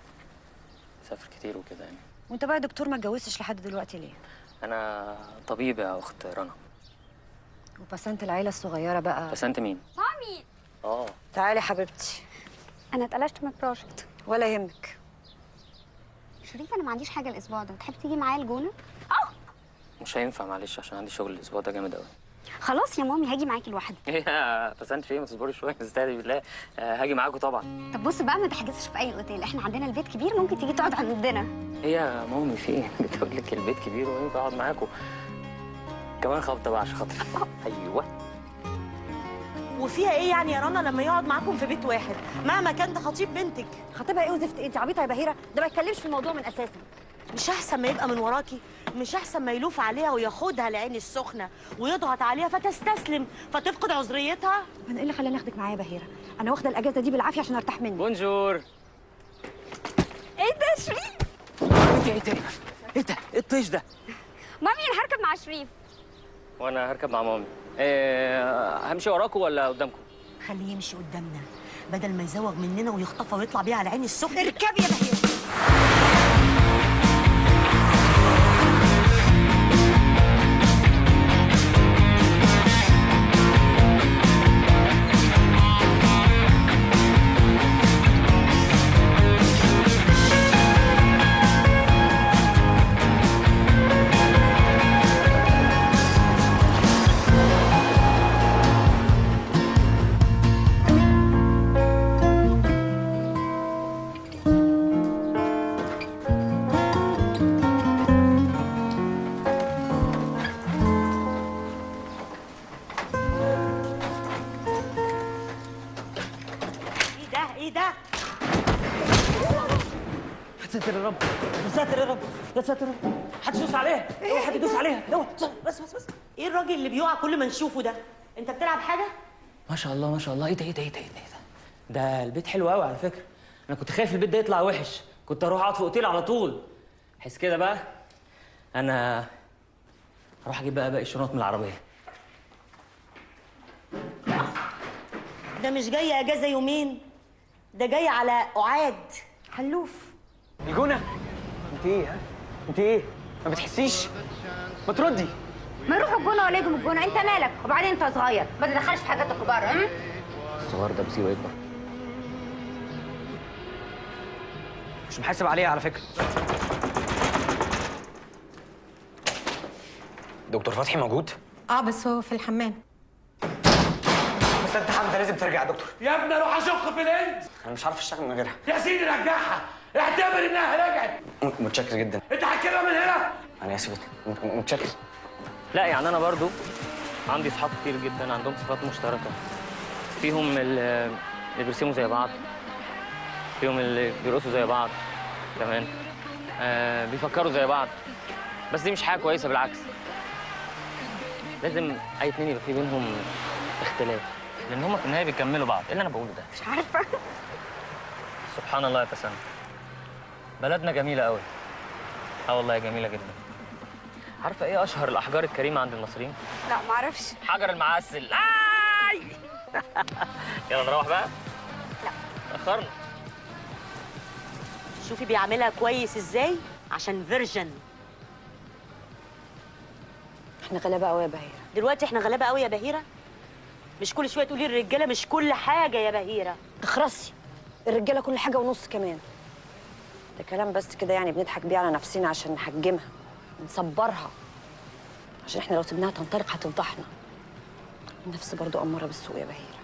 بيسافر كتير وكده يعني. وأنت بقى يا دكتور ما اتجوزتش لحد دلوقتي ليه؟ أنا طبيب يا أخت رنا. وبسنت العيلة الصغيرة بقى. بس انت مين؟ مامي. آه. تعالي حبيبتي. أنا اتقلشت من البروجكت. ولا يهمك. شريف أنا ما عنديش حاجة الأسبوع ده. تحب تيجي معايا الجونة؟ مش هينفع معلش عشان عندي شغل الأسبوع ده جامد قوي خلاص يا مامي هاجي معاكي لوحدي. *laughs* إيه يا بس انت فين ما تصبري شوية استهدي بالله. آه، هاجي معاكم طبعا. طب بص بقى ما تحجزش في أي أوتيل. إحنا عندنا البيت كبير ممكن تيجي تقعد عندنا. إيه يا مامي في إيه؟ *laughs* بتقول لك البيت كبير وينفع أقعد معاكم كمان خبطة بقى عشان خاطري *laughs* أيوه. وفيها إيه يعني يا رنا لما يقعد معاكم في بيت واحد؟ مهما كان ده خطيب بنتك. خطيبها إيه وزفت إيه؟ انت عبيطة يا بهيرة. ده ما يتكلمش في الموضوع من أساسه. مش أحسن ما يبقى من وراكي. مش أحسن ما يلوف عليها وياخدها العين السخنة ويضغط عليها فتستسلم فتفقد عذريتها؟ أنا إيه اللي خلاني أخدك معايا يا بهيرة؟ أنا واخدة الأجازة دي بالعافية عشان أرتاح منك بونجور. إيه ده يا شريف؟ إيه ده إيه ده؟ إيه ده؟ إيه الطيش ده؟ مامي أنا هركب مع شريف. وأنا هركب مع مامي. إيه همشي وراكم ولا قدامكم خليه يمشي قدامنا بدل ما يزوغ مننا ويخطفها ويطلع بيها على العين السخنة. اركبي يا بهير بس بس بس. إيه الراجل اللي بيقع كل ما نشوفه ده؟ انت بتلعب حاجة؟ ما شاء الله ما شاء الله. إيه ده إيه ده إيه ده إيه ده إيه ده؟ ده البيت حلو قوي على فكرة. أنا كنت خايف البيت ده يطلع وحش. كنت أروح اقعد في اوتيل على طول. حس كده بقى أنا هروح أجيب بقى باقي الشنط من العربية. ده مش جاي اجازة يومين. ده جاي على اعاد حلوف. الجونة. انت إيه ها؟ انت إيه؟ ما بتحسيش؟ ما تردي. ما يروحوا الجونة ولا يجوا الجونة. أنت مالك؟ وبعدين أنت صغير. ما تدخلش في حاجات الكبار هم؟ الصغير ده بيصير يكبر مش محاسب عليها على فكرة. دكتور فتحي موجود؟ آه بس هو في الحمام. لازم ترجع يا دكتور. يا ابني أروح اشق في الهند أنا مش عارف أشتغل من غيرها. يا سيدي رجعها. اعتبر إنها رجعت. متشكر جدا. انت هتجيبها من هنا. أنا آسف متشكر. لا يعني أنا برضو عندي اصحاب كتير جدا عندهم صفات مشتركة. فيهم ال- اللي بيرسموا زي بعض فيهم اللي بيرقصوا زي بعض كمان. آه بيفكروا زي بعض. بس دي مش حاجة كويسة بالعكس. لازم أي اتنين يبقى في بينهم اختلاف. لأن هما في النهاية بيكملوا بعض. إيه اللي أنا بقوله ده؟ مش عارفة. سبحان الله يا تسنم بلدنا جميلة قوي آه والله جميلة جدا. عارفة إيه أشهر الأحجار الكريمة عند المصريين؟ لا معرفش. حجر المعسل. آي! *laughs* يلا نروح بقى. لا. اخرنا شوفي بيعملها كويس إزاي؟ عشان فيرجن. إحنا غلابة قوي يا بهيرة. دلوقتي إحنا غلابة قوي يا بهيرة؟ مش كل شوية تقولي الرجاله مش كل حاجة يا بهيرة. اخرسي الرجالة كل حاجة ونص كمان. ده كلام بس كده يعني بنضحك بيه على نفسنا عشان نحجمها. نصبرها. عشان إحنا لو سيبناها تنطلق هتفضحنا النفس برضو اماره بالسوء يا بهيره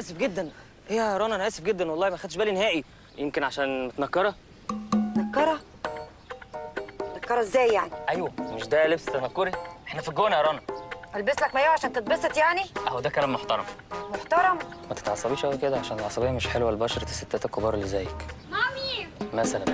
اسف جدا. إيه يا رنا أنا آسف جدا والله ما خدتش بالي نهائي. يمكن عشان متنكرة؟ نكره نكره إزاي يعني؟ أيوه مش ده لبس تنكري؟ إحنا في الجونة يا رنا. ألبس لك مايو عشان تتبسط يعني؟ أهو ده كلام محترم. محترم؟ ما تتعصبيش قوي كده عشان العصبية مش حلوة لبشره الستات الكبار اللي زيك. مامي! مثلا.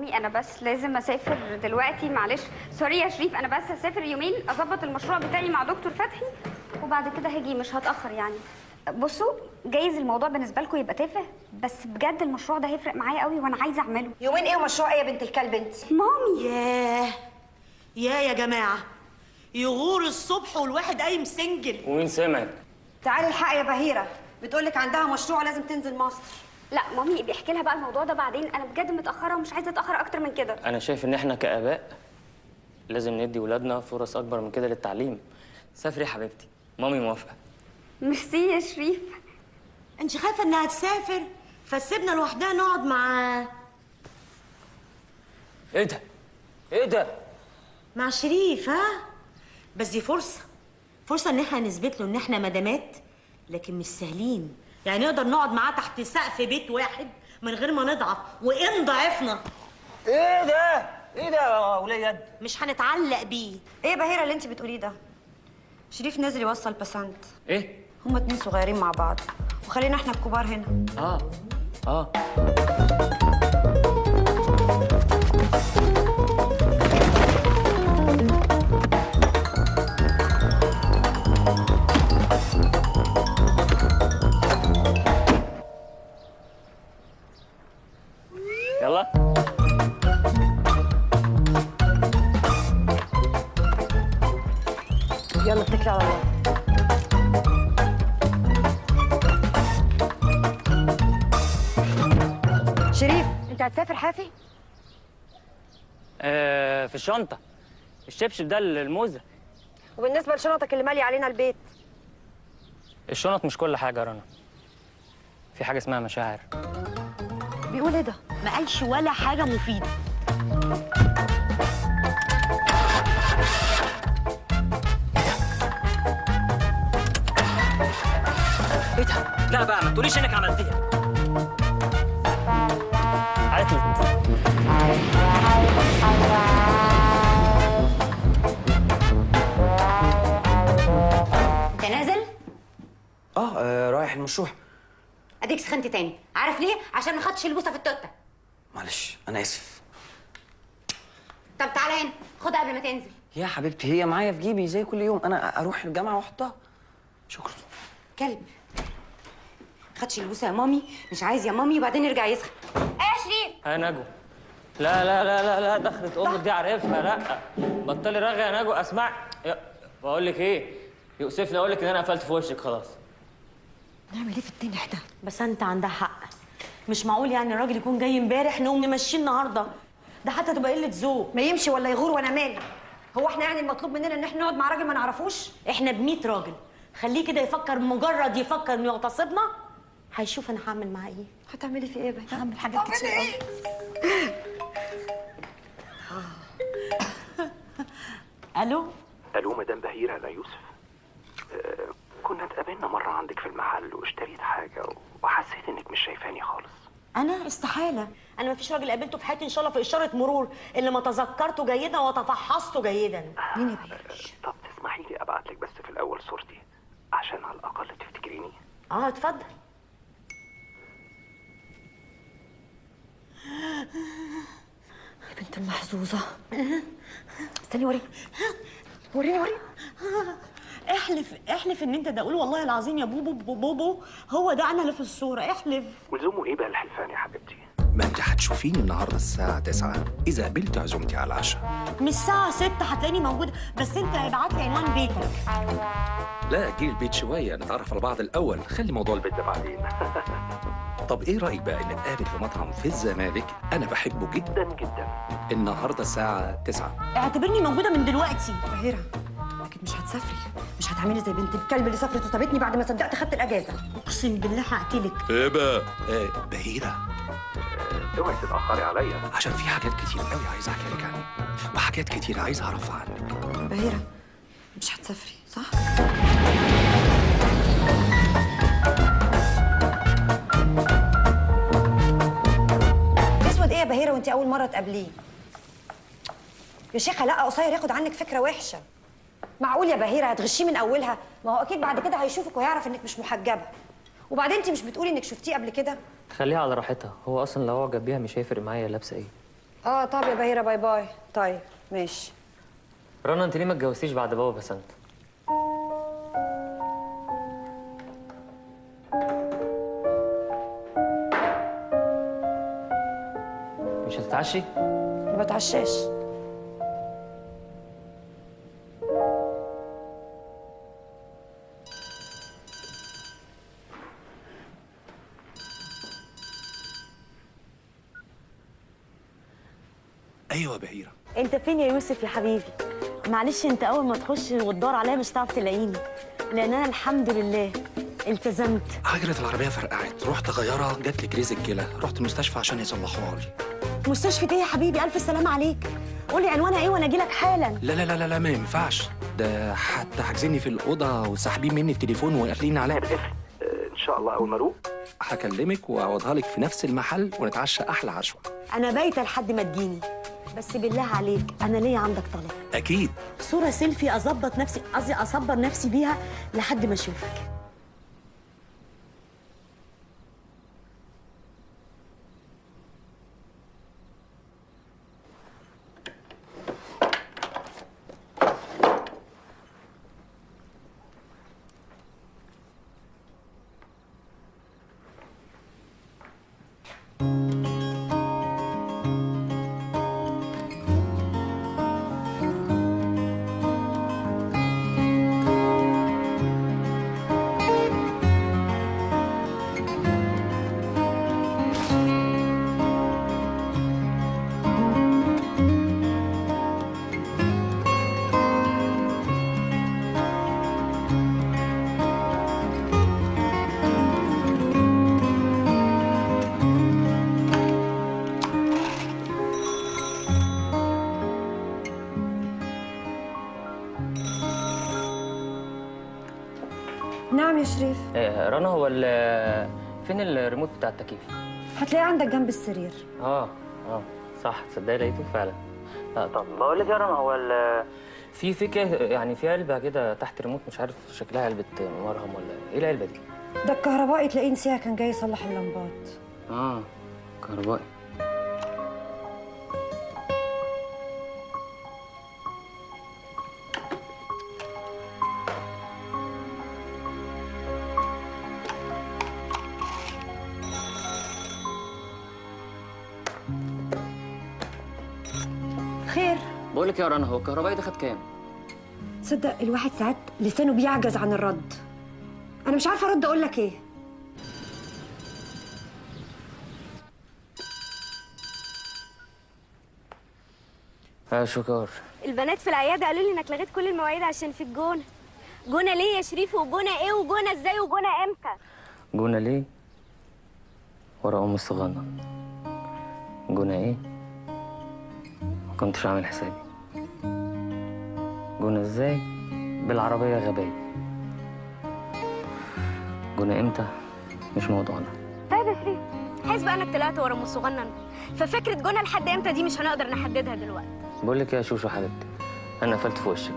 مامي أنا بس لازم أسافر دلوقتي معلش. sorry يا شريف أنا بس هسافر يومين أظبط المشروع بتاعي مع دكتور فتحي وبعد كده هاجي مش هتأخر يعني. بصوا جايز الموضوع بالنسبة لكم يبقى تافه بس بجد المشروع ده هيفرق معايا قوي وأنا عايزة أعمله. يومين إيه ومشروع إيه يا بنت الكلب أنت؟ مامي. ياه. يا يا جماعة. يغور الصبح والواحد قايم single. ومين سمعك تعالي الحق يا بهيرة. بتقولك عندها مشروع لازم تنزل مصر. لا مامي بيحكي لها بقى الموضوع ده بعدين. أنا بجد متأخرة ومش عايزة أتأخر أكتر من كده. أنا شايف إن إحنا كآباء لازم ندي ولادنا فرص أكبر من كده للتعليم. سافري يا حبيبتي مامي موافقة. ميرسي يا شريف. أنت خايفة إنها تسافر؟ فسيبنا لوحدها نقعد مع إيه ده؟ إيه ده؟ مع شريف ها؟ بس دي فرصة. فرصة إن إحنا نثبت له إن إحنا مدامات لكن مش سهلين. يعني نقدر نقعد معاه تحت سقف بيت واحد من غير ما نضعف. وإن ضعفنا. إيه ده؟ إيه ده يا وليد مش هنتعلق بيه. إيه يا بهيرة اللي انت بتقوليه ده؟ شريف نازل يوصل بسنت إيه؟ هما اتنين صغيرين مع بعض. وخلينا إحنا الكبار هنا. آه. آه. هتسافر حافي؟ آه في الشنطة. الشبشب ده الموزة. وبالنسبة لشنطك اللي مالي علينا البيت؟ الشنط مش كل حاجة يا رنا. في حاجة اسمها مشاعر. بيقول إيه ده؟ ما قالش ولا حاجة مفيدة. إيه ده؟ لا بقى ما تقوليش انك عملتيها. انت نازل آه, آه رايح المشروع. أديك سخنت تاني. عارف ليه؟ عشان ما خدتش البوسه في التوتة. معلش أنا آسف. طب تعالى هنا. خدها قبل ما تنزل. يا حبيبتي هي معايا في جيبي زي كل يوم. أنا أروح الجامعة وأحطها. شكرا. كلب. خدش البوسه يا مامي. مش عايز يا مامي وبعدين يرجع يسخن. إيه يا شريف يا نجوى. لا لا لا لا لا دخلت أمك دي عارفها لا. بطلي رغي يا نجوى أسمع. يا- بقول لك إيه؟ يؤسفني أقول لك إن أنا قفلت في وشك خلاص. نعمل إيه في التنح ده بس أنت عندها حق. مش معقول يعني الراجل يكون جاي امبارح نقوم نمشيه النهارده؟ ده حتى تبقى قلة ذوق. ما يمشي ولا يغور وأنا مالي هو إحنا يعني المطلوب مننا إن إحنا نقعد مع راجل ما نعرفوش؟ إحنا ب 100 راجل. خليه كده يفكر مجرد يفكر إنه يغتصبنا هيشوف أنا هعمل معاه إيه. هتعملي في إيه بقى هعمل حاجات كتير قوي ألو؟ ألو مدام بهيرة أنا يوسف. آه، كنا اتقابلنا مرة عندك في المحل واشتريت حاجة وحسيت إنك مش شايفاني خالص. أنا استحالة. أنا ما فيش راجل قابلته في حياتي إن شاء الله في إشارة مرور. الا ما تذكرته جيدا وتفحصته جيدا. آه، طب تسمحي لي أبعت لك بس في الأول صورتي عشان على الأقل تفتكريني؟ آه اتفضل. يا بنت المحظوظة. استني وريني. وريني وريني. احلف احلف ان انت ده. قول والله العظيم يا بوبو بوبو, بوبو هو ده أنا اللي في الصورة. احلف. ولزومه إيه بقى الحلفان يا حبيبتي؟ ما انت هتشوفيني النهارده الساعة 9 إذا قبلت عزومتي على العشاء. من الساعة 6 هتلاقيني موجودة. بس انت ابعت لي عنوان بيتك. لا أجي البيت شوية. نتعرف على بعض الأول. خلي موضوع البيت ده بعدين. *laughs* طب إيه رأيك بقى إن نتقابل في مطعم في الزمالك؟ أنا بحبه جدا جدا. النهارده الساعة 9 اعتبرني موجودة من دلوقتي. بهيرة أكيد مش هتسافري. مش هتعملي زي بنت الكلب اللي سافرت وسابتني بعد ما صدقت خدت الأجازة. أقسم بالله هقتلك. إيه بقى؟ إيه بهيرة. اوعي تتأخري عليا. عشان في حاجات كتير قوي عايز أحكي لك عنك وحاجات كتير عايز أعرفها عنك. بهيرة مش هتسافري صح؟ بهيرة وانت أول مرة تقابليه؟ يا شيخة لا قصير ياخد عنك فكرة وحشة. معقول يا بهيرة؟ هتغشيه من أولها؟ ما هو أكيد بعد كده هيشوفك ويعرف إنك مش محجبة. وبعدين انت مش بتقولي إنك شفتيه قبل كده؟ خليها على راحتها. هو أصلا لو أعجب بيها مش هيفرق معايا لابسة إيه. آه طب يا بهيرة باي باي. طيب ماشي. رنا انت ليه ما اتجوزتيش بعد بابا بسنت؟ مش هتتعشي؟ ما بتعشاش. أيوة بهيرة. أنت فين يا يوسف يا حبيبي؟ معلش أنت أول ما تخش وتدور عليا مش هتعرف تلاقيني لأن أنا الحمد لله التزمت. عجلة العربية فرقعت. رحت أغيرها جات لي كريز الكلى رحت المستشفى عشان يصلحوها لي. مستشفى إيه يا حبيبي؟ ألف سلامة عليك. قولي عنوانها إيه وأنا اجيلك حالا. لا لا لا لا, لا ما ينفعش. ده حتى حاجزيني في الأوضة وساحبين مني التليفون وقافلين عليا. إن شاء الله أول ما أروح. هكلمك واعوضها لك في نفس المحل ونتعشى أحلى عشوة. أنا بايتة لحد ما تجيني. بس بالله عليك أنا ليا عندك طلب. أكيد. صورة سيلفي أظبط نفسي قصدي أصبر نفسي بيها لحد ما أشوفك. رنا هو ال- فين الريموت بتاع التكييف؟ هتلاقيه عندك جنب السرير. آه آه صح تصدقي لقيته فعلا. لا طب بقول لك يا رنا هو ال في في يعني في علبة كده تحت ريموت مش عارف شكلها علبة مرهم ولا إيه العلبة دي؟ ده الكهربائي تلاقيه نسيها كان جاي يصلح اللمبات. آه كهربائي. لك يا رنا هو الكهربائي ده خد كام؟ تصدق الواحد ساعات لسانه بيعجز عن الرد. أنا مش عارفة أرد أقول لك إيه. يا شكر البنات في العيادة قالوا لي إنك لغيت كل المواعيد عشان في الجونة. جونة ليه يا شريف؟ وجونة إيه؟ وجونة إزاي؟ وجونة إمتى؟ جونا ليه؟ ورا أم الصغنن جونا إيه؟ ما كنتش عامل حسابي. جونا إزاي؟ بالعربية غبية. جونا إمتى؟ مش موضوعنا. طيب يا شريف بقى انك طلعت ورا أم الصغنن ففكرة جونه لحد إمتى دي مش هنقدر نحددها دلوقتي. بقول لك يا شوشو حبيبتي أنا قفلت في وشك.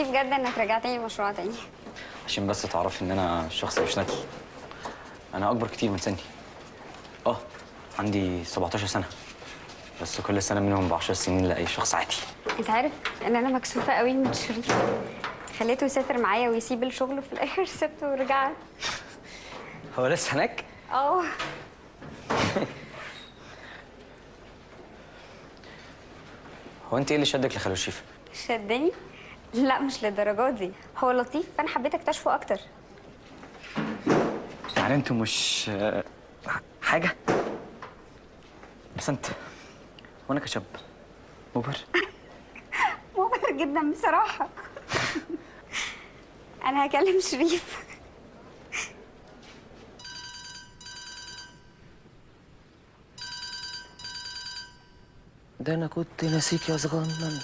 ميرسي بجد إنك رجعتني المشروع تاني. عشان بس تعرفي إن أنا شخص مش ندل أنا أكبر كتير من سني. آه عندي 17 سنة. بس كل سنة منهم ب 10 سنين لأي شخص عادي. أنت عارف إن أنا مكسوفة قوي من شريف خليته يسافر معايا ويسيب الشغل وفي الآخر *laughs* سبته ورجعت هو لسه هناك؟ آه. *laughs* هو أنت إيه اللي شدك لخالو شيفا شدني؟ لا مش للدرجات دي. هو لطيف فأنا حبيت أكتشفه أكتر. يعني أنتوا مش حاجة؟ بس انت وأنا كشاب. مبهر. *laughs* مبهر جدا بصراحة. *laughs* أنا هكلم شريف. ده أنا كنت ناسيك يا صغنن.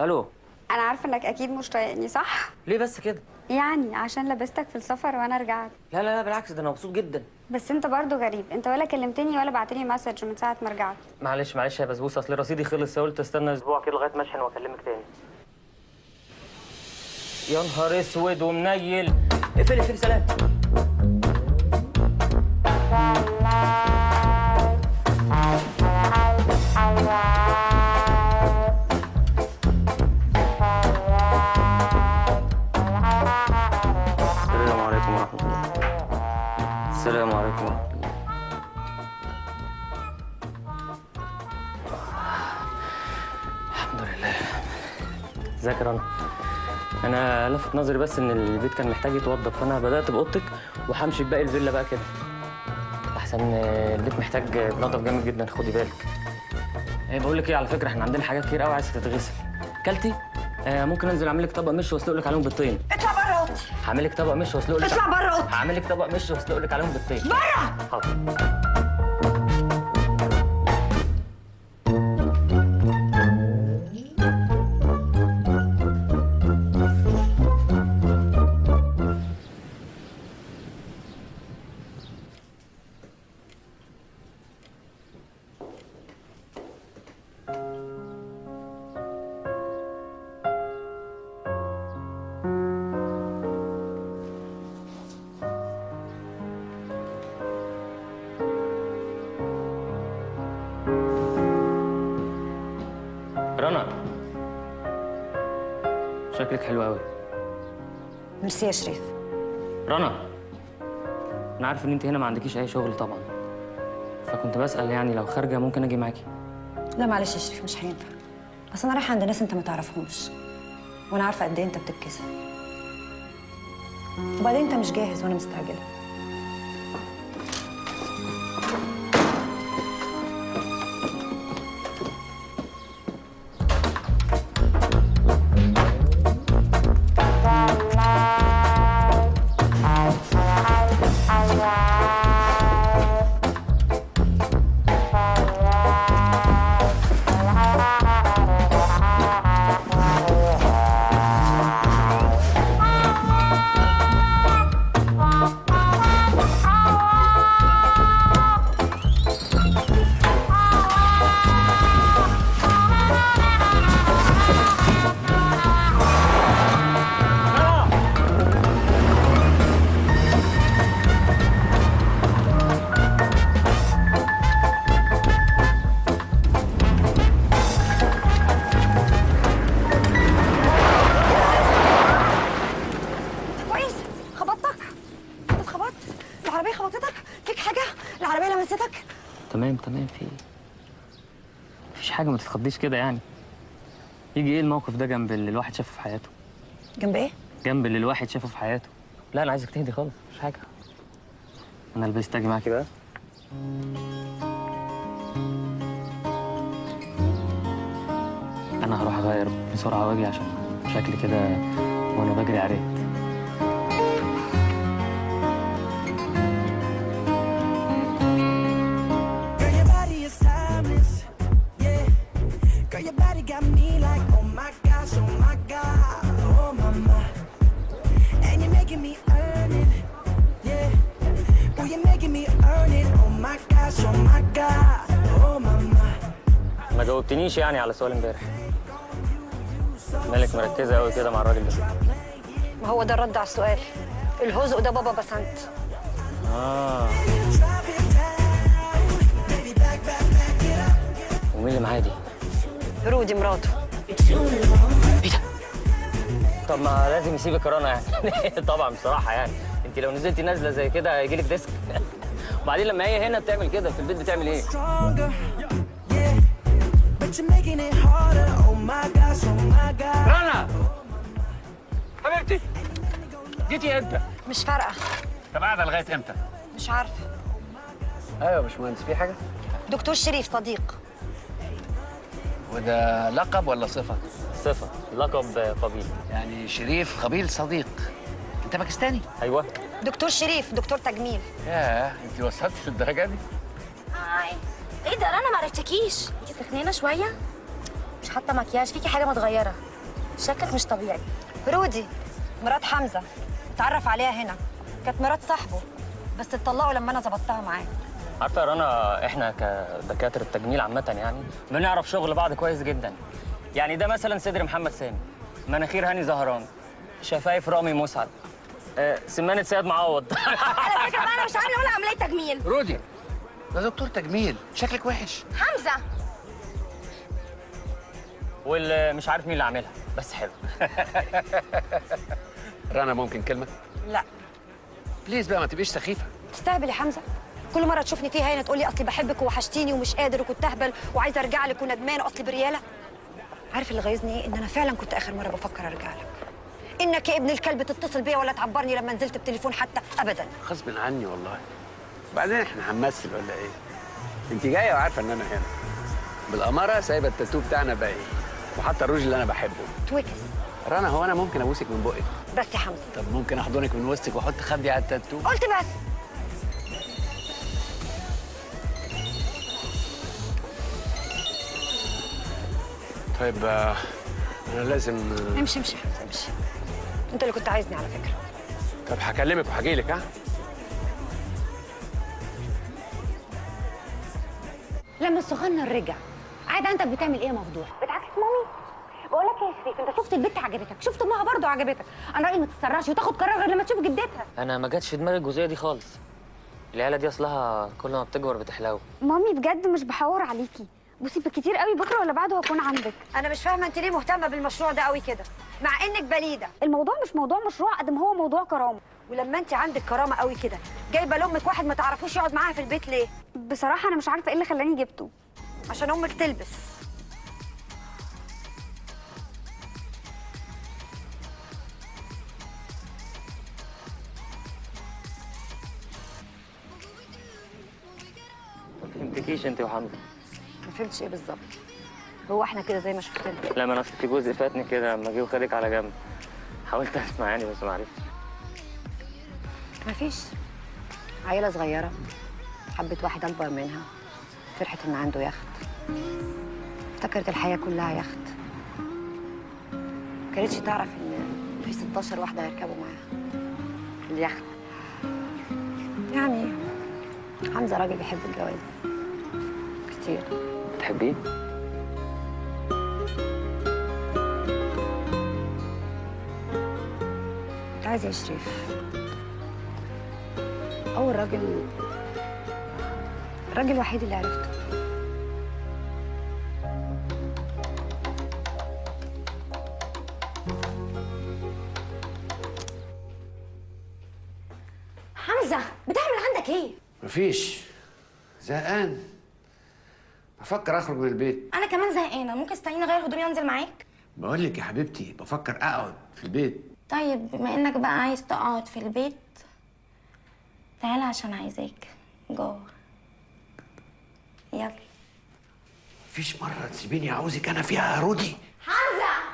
ألو. أنا عارفة إنك أكيد مش طايقني صح؟ ليه بس كده؟ يعني عشان لبستك في السفر وأنا رجعت. لا لا لا بالعكس ده أنا مبسوط جدا. بس أنت برضو غريب. أنت ولا كلمتني ولا بعتلي مسج من ساعة ما رجعت. معلش معلش يا بسبوسة. أصل رصيدي خلص قلت استنى أسبوع كده لغاية ما أشحن وأكلمك تاني. يا نهار أسود ومنيل. اقفلي اقفلي سلام. يا رنا أنا لفت نظري بس إن البيت كان محتاج يتوضب فأنا بدأت بأوضتك وهمشي بباقي الفيلا بقى كده. أحسن البيت محتاج نضف جامد جدا خدي بالك. إيه بقول لك إيه على فكرة إحنا عندنا حاجات كتير قوي عايزة تتغسل. كلتي؟ آه ممكن أنزل أعمل لك طبق مش وأسلق لك عليهم بالطين. اطلع بره أوضتي. هعمل لك طبق مش وأسلق لك اطلع بره أوضتي. هعمل لك طبق مش وأسلق لك عليهم بالطين. بره حاضر. ميرسي يا شريف. رنا أنا عارف إن أنت هنا ما عندكيش أي شغل طبعا. فكنت بسأل يعني لو خارجة ممكن أجي معاكي؟ لا معلش يا شريف مش هينفع. أصل أنا رايحة عند ناس أنت ما تعرفهمش وأنا عارفة قد إيه أنت بتتكسف. وبعدين أنت مش جاهز وأنا مستعجلة. حاجة ما تتخضيش كده يعني. يجي إيه الموقف ده جنب اللي الواحد شافه في حياته؟ جنب إيه؟ جنب اللي الواحد شافه في حياته. لا أنا عايزك تهدي خالص مش حاجة. أنا لبست أجي معاكي بقى. أنا هروح أغير بسرعة وأجي عشان شكلي كده وأنا بجري عريت ما جاوبتنيش يعني على سؤال امبارح. مالك مركزة قوي كده مع الراجل ده. ما هو ده الرد على السؤال. الهزء ده بابا بسنت. آه. ومين اللي معايا دي؟ رودي مراته. طب ما لازم يسيبك رنا يعني. *laughs* طبعا بصراحة يعني. أنت لو نزلتي نازلة زي كده هيجيلك ديسك. *laughs* وبعدين لما هي هنا بتعمل كده في البيت بتعمل إيه؟ رنا حبيبتي جيتي إمتى؟ مش فارقة. طب قاعدة لغاية إمتى؟ مش عارفه أيوه يا باشمهندس في حاجة؟ دكتور شريف صديق. وده لقب ولا صفة؟ صفة. لقب قبيل. يعني شريف قبيل صديق. أنت باكستاني؟ أيوه. دكتور شريف دكتور تجميل. ياه أنت وصلتي للدرجة دي؟ هاي. إيه ده أنا ما عرفتكيش. تخنينه شوية؟ مش حاطة مكياج فيكي حاجة متغيرة. شكلك مش طبيعي. رودي مرات حمزة. اتعرف عليها هنا. كانت مرات صاحبه. بس اتطلقوا لما أنا ظبطتها معاه. عارفه يا رنا إحنا كدكاترة تجميل عامة يعني بنعرف شغل بعض كويس جدا. يعني ده مثلا صدر محمد سامي. مناخير هاني زهران. شفايف رامي مسعد. آه، سمانه سيد معوض. على فكره بقى أنا مش عامله ولا عمليه تجميل. رودي ده دكتور تجميل. شكلك وحش. حمزة. واللي مش عارف مين اللي عاملها. بس حلو. *laughs* رنا ممكن كلمة؟ لا. بليز بقى ما تبقيش سخيفة. تستهبل يا حمزة. كل مرة تشوفني فيها هنا تقولي أصلي بحبك ووحشتيني ومش قادر وكنت أهبل وعايزة أرجع لك وندمان وأصلي بريالة. عارف اللي غيظني إيه؟ إن أنا فعلا كنت آخر مرة بفكر أرجع لك. إنك يا ابن الكلب تتصل بيا ولا تعبرني لما نزلت بتليفون حتى ابدا. غصب عني والله. بعدين إحنا هنمثل ولا إيه؟ انت جاية وعارفة إن أنا هنا. بالأمارة سايبة التاتو بتاعنا باقي. وحتى الروج اللي أنا بحبه. تويكس. رنا هو أنا ممكن أبوسك من بقك بس يا حمزة. طب ممكن أحضنك من وسطك وأحط خدي على التاتو؟ قلت بس. طيب آه، أنا لازم آه، امشي امشي يا حمزة امشي. أنت اللي كنت عايزني على فكرة. طب هكلمك وهجيلك ها؟ لما الصغنن رجع عادة انت بتعمل إيه يا مفضوح؟ بتعكس مامي. بقول لك يا شريف أنت شفت البنت عجبتك؟ شفت أمها برضه عجبتك. أنا رأيي ما تتسرعش وتاخد قرار غير لما تشوف جدتها. أنا ما جاتش في دماغي الجزئية دي خالص. العيلة دي أصلها كل ما بتكبر بتحلو. مامي بجد مش بحور عليكي. بصي بالكتير قوي بكره ولا بعده هكون عندك. أنا مش فاهمة أنت ليه مهتمة بالمشروع ده قوي كده. مع إنك بليدة. الموضوع مش موضوع مشروع قد ما هو موضوع كرامة. ولما أنت عندك كرامة قوي كده جايبة لأمك واحد ما تعرفوش يقعد معاها في البيت ليه؟ بصراحة أنا مش عارفة إيه اللي خلاني جبته. عشان أمك تلبس. ما فهمتكيش أنت وحمزه ما فهمتش إيه بالظبط؟ هو إحنا كده زي ما شفتنا لا ما أنا في جزء فاتني كده لما جه وخدك على جنب. حاولت أسمع يعني بس ما عرفتش. مفيش عيلة صغيرة. حبت واحد أكبر منها. فرحت ان عنده يخت افتكرت الحياة كلها يخت ما كانتش تعرف إن في 16 واحدة هيركبوا معاها. اليخت يعني حمزة راجل بيحب الجواز. كتير. تحبيه كنت عايزة يا شريف أول راجل الراجل الوحيد اللي عرفته. حمزة بتعمل عندك إيه؟ مفيش. زهقان. بفكر اخرج من البيت. أنا كمان زهقانة. ممكن تستنيني أغير هدومي وأنزل معاك؟ بقول لك يا حبيبتي بفكر أقعد في البيت. طيب بما إنك بقى عايز تقعد في البيت تعالى عشان عايزاك. جوه. يلا. مفيش مرة تسيبيني عاوزك أنا فيها يا رودي. حمزه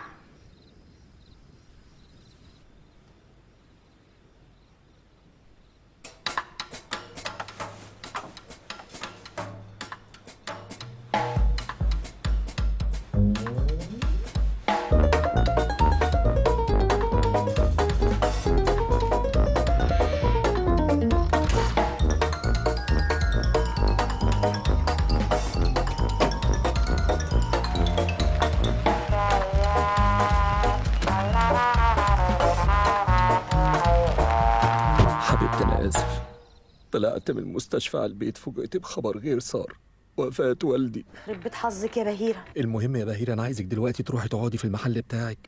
طلعت من المستشفى على البيت فوجئت بخبر غير صار. وفاة والدي. يخرب بيت حظك يا بهيرة. المهم يا بهير أنا عايزك دلوقتي تروحي تقعدي في المحل بتاعك.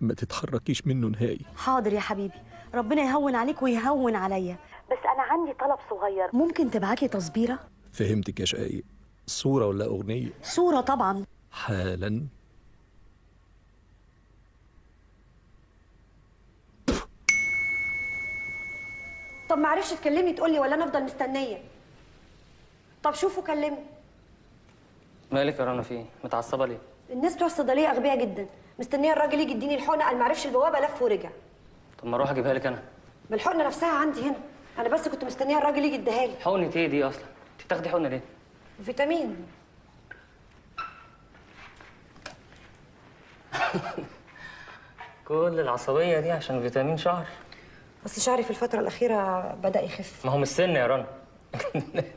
ما تتحركيش منه نهائي. حاضر يا حبيبي. ربنا يهون عليك ويهون عليا. بس أنا عندي طلب صغير. ممكن تبعتلي تصبيرة؟ فهمتك يا شقايق صورة ولا أغنية؟ صورة طبعا. حالا. طب ما عرفش تكلمني تقول لي ولا أنا أفضل مستنية؟ طب شوفوا كلمني مالك يا رنا؟ في إيه؟ متعصبة ليه؟ الناس بتوع الصيدلية أغبياء جدا. مستنية الراجل يجي يديني الحقنة قال ما عرفش البوابة لف ورجع. طب ما أروح أجيبها لك أنا. ما الحقنة نفسها عندي هنا. أنا بس كنت مستنية الراجل يجي يديها لي. حقنة إيه دي أصلا؟ أنت بتاخدي حقنة ليه؟ فيتامين. *laughs* كل العصبية دي عشان فيتامين شعر بس شعري في الفترة الأخيرة بدأ يخف. ما هو مش سن يا رنا.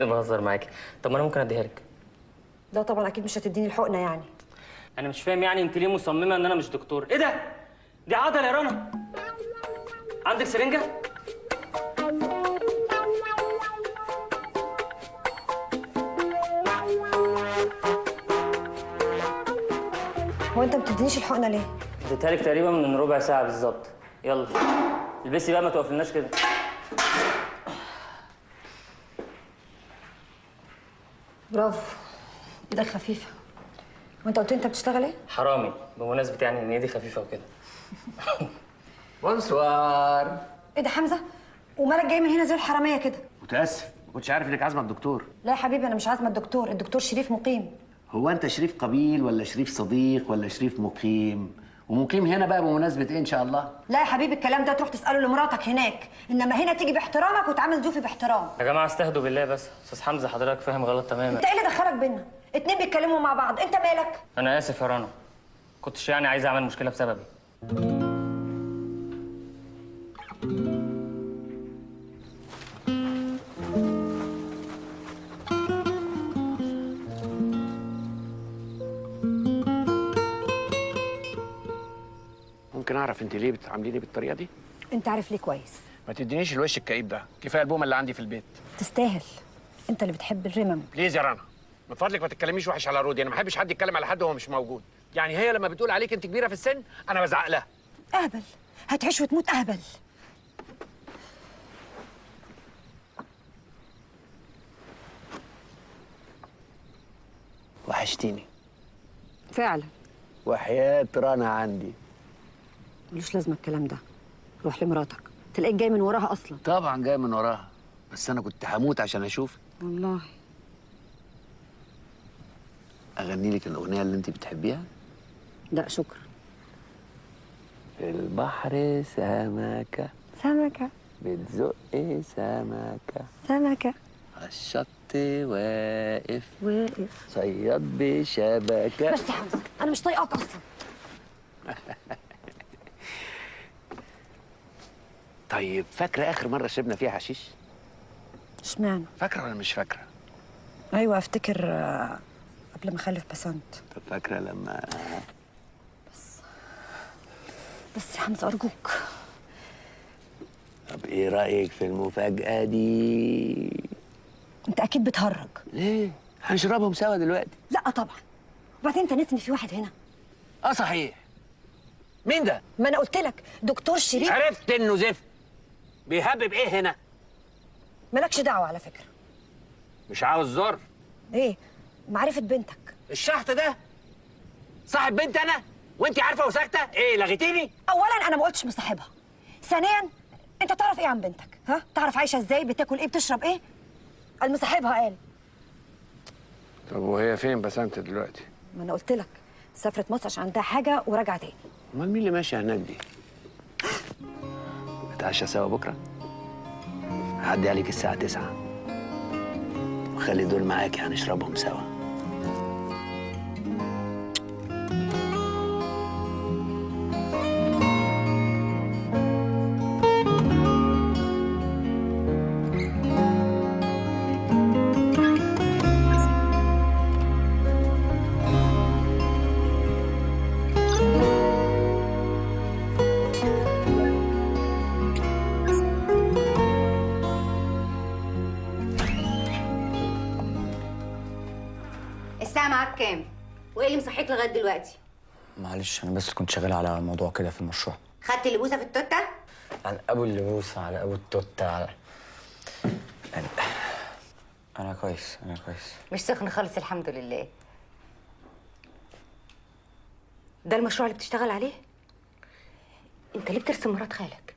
*laughs* بهزر معاكي طب ما أنا ممكن أديها لك. لا طبعا أكيد مش هتديني الحقنة يعني. أنا مش فاهم يعني أنت ليه مصممة إن أنا مش دكتور. إيه ده؟ دي عضلة يا رنا. عندك سرنجة؟ هو أنت ما بتدينيش الحقنة ليه؟ اديتها لك تقريبا من ربع ساعة بالظبط. يلا. البسي بقى ما توقفلناش كده. برافو. إيدك خفيفة. وانت قلت لي انت بتشتغل إيه؟ حرامي. بمناسبة يعني إن ايدي خفيفة وكده. بونسوار. إيه ده حمزة؟ ومالك جاي من هنا زي الحرامية كده؟ متأسف. ما كنتش عارف إنك عازمة الدكتور. لا يا حبيبي أنا مش عازمة الدكتور. الدكتور شريف مقيم. هو أنت شريف قبيل ولا شريف صديق ولا شريف مقيم؟ ومقيم هنا بقى بمناسبة إيه إن شاء الله؟ لا يا حبيبي الكلام ده تروح تسأله لمراتك هناك إنما هنا تيجي باحترامك وتعامل ضيوفي باحترام. يا جماعة استهدوا بالله بس. أستاذ حمزة حضرتك فاهم غلط تماما. أنت إيه اللي دخلك بينا؟ اتنين بيتكلموا مع بعض أنت مالك؟ أنا آسف يا رنا. كنتش يعني عايز أعمل مشكلة بسببي. ليه بتعامليني بالطريقة دي؟ انت عارف ليه كويس. ما تدينيش الوش الكئيب ده. كفاية البومة اللي عندي في البيت. تستاهل. انت اللي بتحب الرمم. بليز يا رنا. من فضلك ما تتكلميش وحش على رودي. أنا ما بحبش حد يتكلم على حد وهو مش موجود. يعني هي لما بتقول عليك انت كبيرة في السن أنا بزعق لها. اهبل. هتعيش وتموت اهبل. وحشتيني. فعلا. وحياة رنا عندي. ملوش لازمة الكلام ده. روح لمراتك. تلاقيك جاي من وراها أصلا. طبعا جاي من وراها. بس أنا كنت هموت عشان اشوفك والله. أغني لك الأغنية اللي أنت بتحبيها؟ لا شكرا. في البحر سمكة. سمكة. بتزق سمكة. سمكة. على الشط واقف. واقف. صياد بشبكة. بس يا حمزة أنا مش طايقاك أصلا. *laughs* طيب فاكرة آخر مرة شربنا فيها حشيش؟ اشمعنى؟ فاكرة ولا مش فاكرة؟ أيوه أفتكر آه، قبل ما أخلف بسنت. طب فاكرة لما بس يا حمزة أرجوك. طب إيه رأيك في المفاجأة دي؟ أنت أكيد بتهرج. ليه هنشربهم سوا دلوقتي. لا طبعا. وبعدين أنت ناسي ان في واحد هنا. آه صحيح. مين ده؟ ما أنا قلت لك دكتور شريف. عرفت إنه زفت. بيهبب إيه هنا؟ مالكش دعوة على فكرة. مش عاوز زر. إيه؟ معرفة بنتك. الشحط ده؟ صاحب بنت أنا؟ وانت عارفة وساكتة؟ إيه لغيتيني؟ اولا أنا ما قلتش مصاحبها. ثانيا أنت تعرف إيه عن بنتك؟ ها؟ تعرف عايشة إزاي؟ بتاكل إيه؟ بتشرب إيه؟ قال مصاحبها قال. طب وهي فين بسنت دلوقتي؟ ما أنا قلت لك سافرت مصر عشان عندها حاجة وراجعه تاني. أمال مين اللي ماشي هناك دي؟ *gasps* نتعشى سوا بكرة. هعدي عليك الساعة 9 وخلي دول معاكي هنشربهم سوا. معلش أنا بس كنت شغال على موضوع كده في المشروع خدت اللبوسة في التوتة؟ على أبو اللبوس على أبو التوتة على يعني أنا كويس أنا كويس مش سخن خالص الحمد لله ده المشروع اللي بتشتغل عليه؟ أنت ليه بترسم مرات خالك؟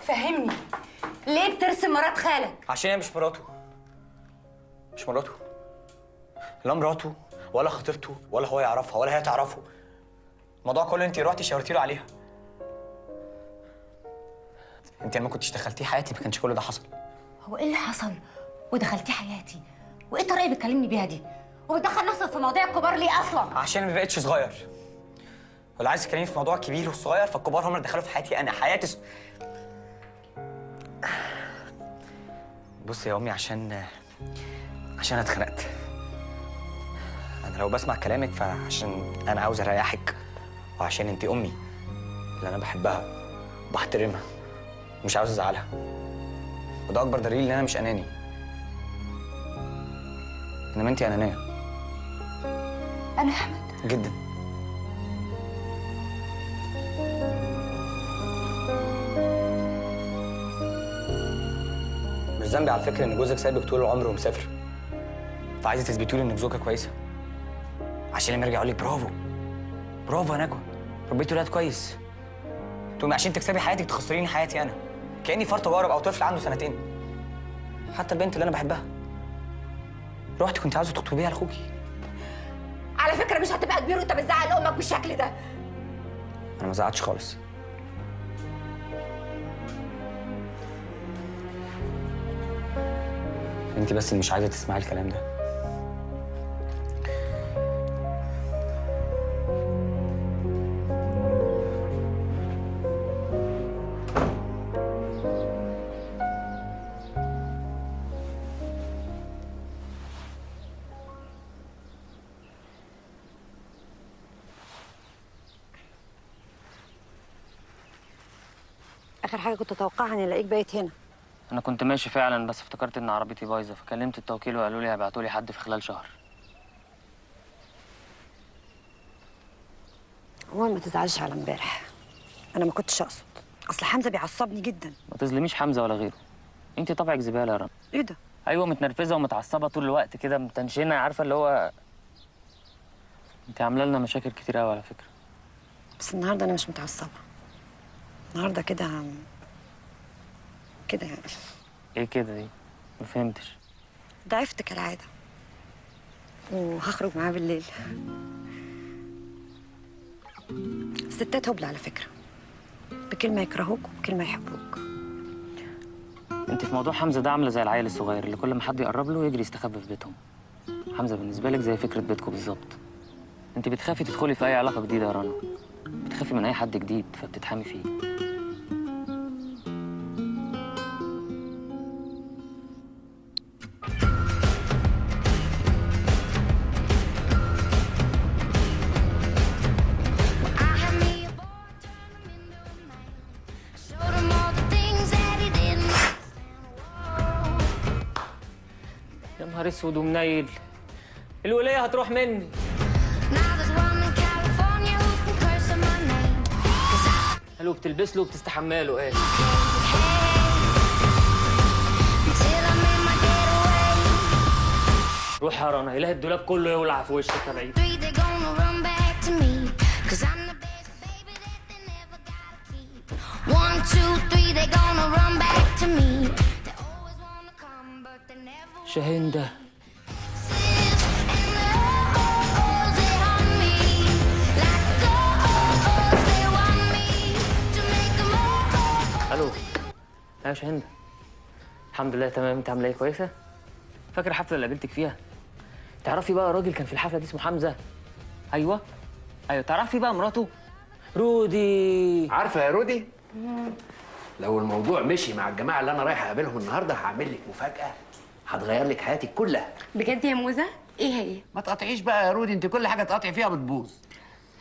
فهمني ليه بترسم مرات خالك؟ عشان هي مش مراته مش مراته لا مراته ولا خطيبته ولا هو يعرفها ولا هي تعرفه الموضوع كله انت رحتي شاورتي له عليها انت لما كنتش دخلتيه حياتي ما كانش كل ده حصل هو إيه اللي حصل؟ ودخلتي حياتي؟ وإيه الطريقة اللي بتكلمني بيها دي؟ وبتدخل نفسك في مواضيع الكبار ليه أصلا؟ عشان ما بقتش صغير ولا عايز تكلمني في موضوع كبير وصغير فالكبار هم اللي دخلوا في حياتي أنا حياتي س... بصي يا أمي عشان عشان أنا اتخنقت. أنا لو بسمع كلامك فعشان أنا عاوز اريحك وعشان انت امي اللي أنا بحبها وبحترمها ومش عاوز ازعلها. وده اكبر دليل ان أنا مش اناني. انما انت انانية. أنا احمد. جدا. مش ذنبي على فكرة إن جوزك سايبك طول العمر ومسافر. فعايزه تثبتي له انك زوجه كويسة؟ عشان لما يرجع يقول لك برافو. برافو يا نجوى. ربيتي ولاد كويس. تقومي عشان تكسبي حياتك تخسريني حياتي أنا. كأني فرط جارب أو طفل عنده سنتين. حتى البنت اللي أنا بحبها. رحتي كنت عاوزة تخطبيها لأخوكي. على فكرة مش هتبقى كبير وأنت بتزعل أمك بالشكل ده. أنا ما زعلتش خالص. انت بس اللي مش عايزة تسمعي الكلام ده. حاجة كنت أتوقعها إني ألاقيك بايت هنا. أنا كنت ماشي فعلا بس افتكرت إن عربيتي بايظة فكلمت التوكيل وقالوا لي هيبعتوا لي حد في خلال شهر. عموما ما تزعلش على امبارح أنا ما كنتش أقصد. أصل حمزة بيعصبني جدا. ما تظلميش حمزة ولا غيره. انت طبعك زبالة يا رنا. إيه ده؟ أيوه متنرفزة ومتعصبة طول الوقت كده متنشنة عارفة اللي هو انت عاملة لنا مشاكل كتير قوي على فكرة. بس النهارده أنا مش متعصبة. النهارده كده كده يعني. إيه كده دي؟ ما فهمتش. ضعفت كالعادة. وهخرج معاه بالليل. الستات هبل على فكرة. بكلمة يكرهوك وبكلمة يحبوك. انت في موضوع حمزة ده عاملة زي العيل الصغير اللي كل ما حد يقرب له يجري يستخبى في بيتهم. حمزة بالنسبة لك زي فكرة بيتكم بالظبط. انت بتخافي تدخلي في أي علاقة جديدة يا رنا؟ بتخافي من أي حد جديد فبتتحامي فيه. شعر أسود ومنيل. الولاية هتروح مني. قالوا بتلبس له وبتستحمى له إيه روح يا رنا إله الدولاب كله يولع في وشك يا بعيد. Them oh, ألو. يا شاهندة الحمد لله تمام. أنت عامله إيه؟ كويسة؟ فاكر الحفلة اللي قابلتك فيها؟ تعرفي بقى راجل كان في الحفلة دي اسمه حمزة؟ أيوه. أيوه. تعرفي بقى مراته؟ رودي. عارفة يا رودي؟ لو الموضوع مشي مع الجماعة اللي أنا رايح أقابلهم النهارده هعمل لك مفاجأة. هتغير لك حياتك كلها. بجد يا موزة؟ إيه هي؟ ما تقطعيش بقى يا رودي انت كل حاجة تقطعي فيها بتبوظ.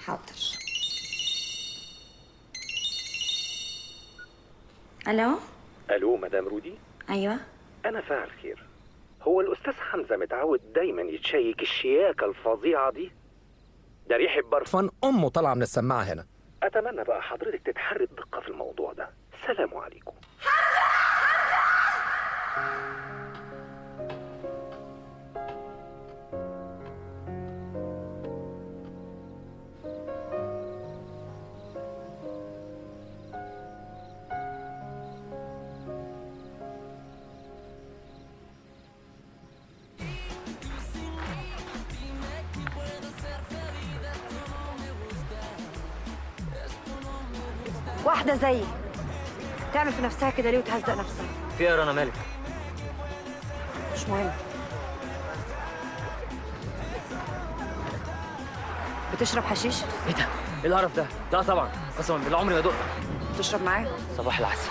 حاضر. ألو؟ ألو مدام رودي؟ أيوه. أنا فاعل خير. هو الأستاذ حمزة متعود دايما يتشيك الشياكة الفظيعة دي. ده ريحة برفان أمه طالعة من السماعة هنا. أتمنى بقى حضرتك تتحري الدقه في الموضوع ده. سلام عليكم. واحدة زيي. تعمل في نفسها كده ليه وتهزق نفسها في إيه يا رنا مالك. مش مهم. بتشرب حشيش؟ إيه ده؟ إيه القرف ده؟ لا طبعا. قسما بالله عمري ما دقت. تشرب معايا؟ صباح العسل.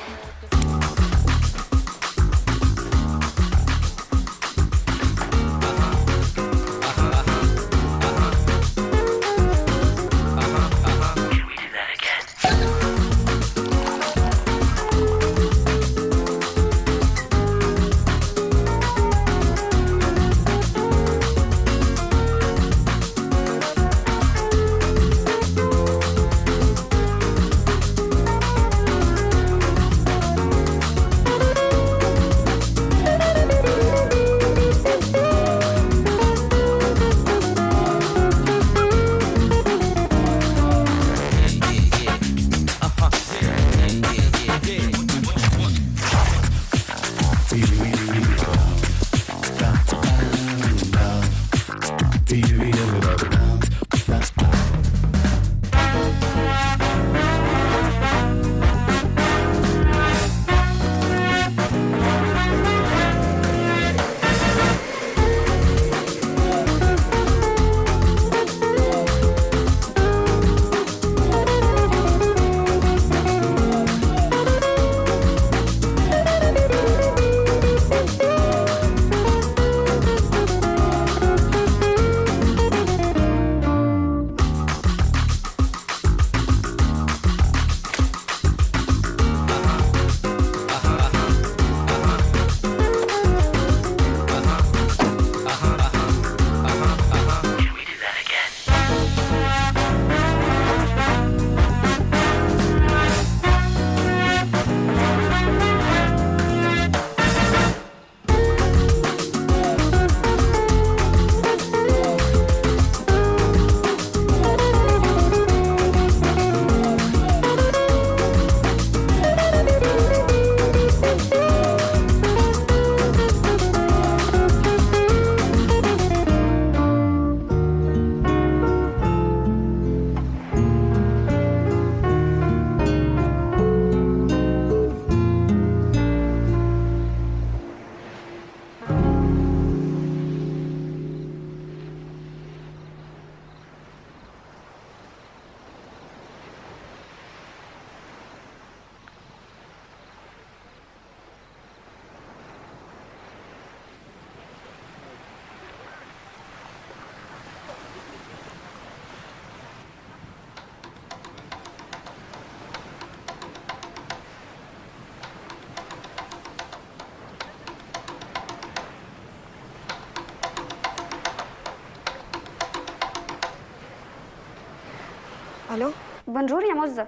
بونجور يا مزة.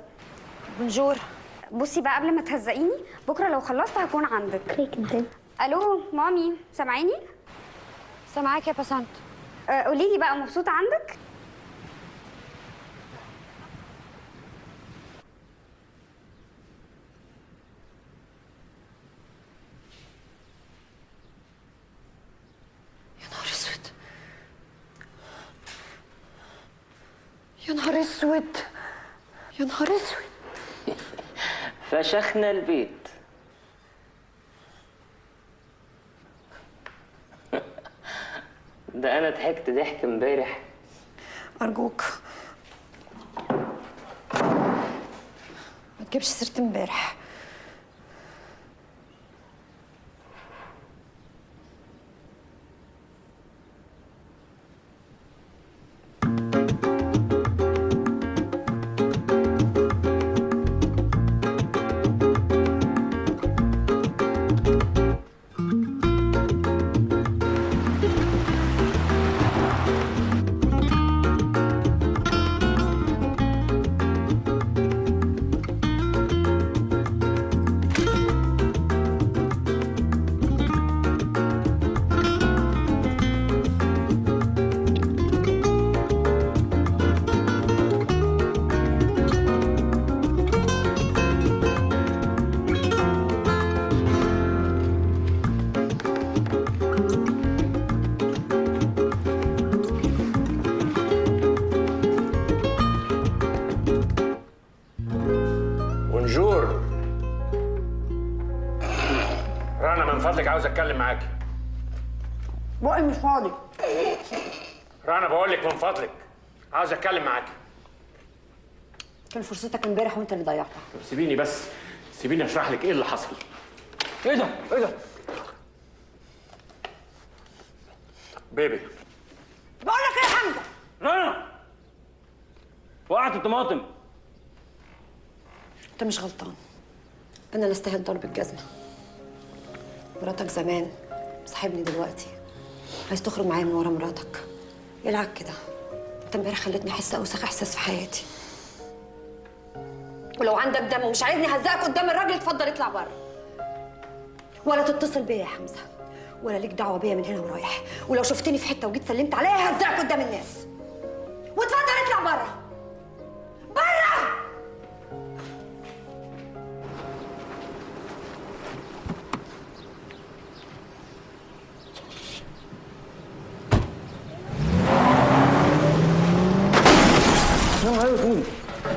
بونجور. بصي بقى قبل ما تهزقيني بكرة لو خلصت هكون عندك. ألو مامي سامعيني سامعاك يا بسنت قولي لي بقى مبسوطة عندك يا نهار اسود يا نهار اسود يا نهار اسود فشخنا البيت. *laughs* ده أنا ضحكت ضحك امبارح. أرجوك. ما تجيبش سيرة امبارح. فاضي. رنا بقول لك من فضلك. عاوز أتكلم معاكي. كان فرصتك امبارح وانت اللي ضيعتها. طب سيبيني بس. سيبيني أشرح لك إيه اللي حصل. إيه ده؟ إيه ده؟ بيبي. بقول لك إيه يا حمزة؟ رنا وقعت الطماطم. أنت مش غلطان. أنا اللي استاهل ضرب الجزمة. مراتك زمان صاحبني دلوقتي. عايز تخرج معايا من ورا مراتك. العب كده؟ انت امبارح خلتني أحس أوسخ إحساس في حياتي. ولو عندك دم ومش عايزني اهزقك قدام الراجل اتفضل اطلع بره. ولا تتصل بيا يا حمزة. ولا ليك دعوة بيا من هنا ورايح. ولو شفتني في حتة وجيت سلمت عليا ههزقك قدام الناس. واتفضل اطلع بره.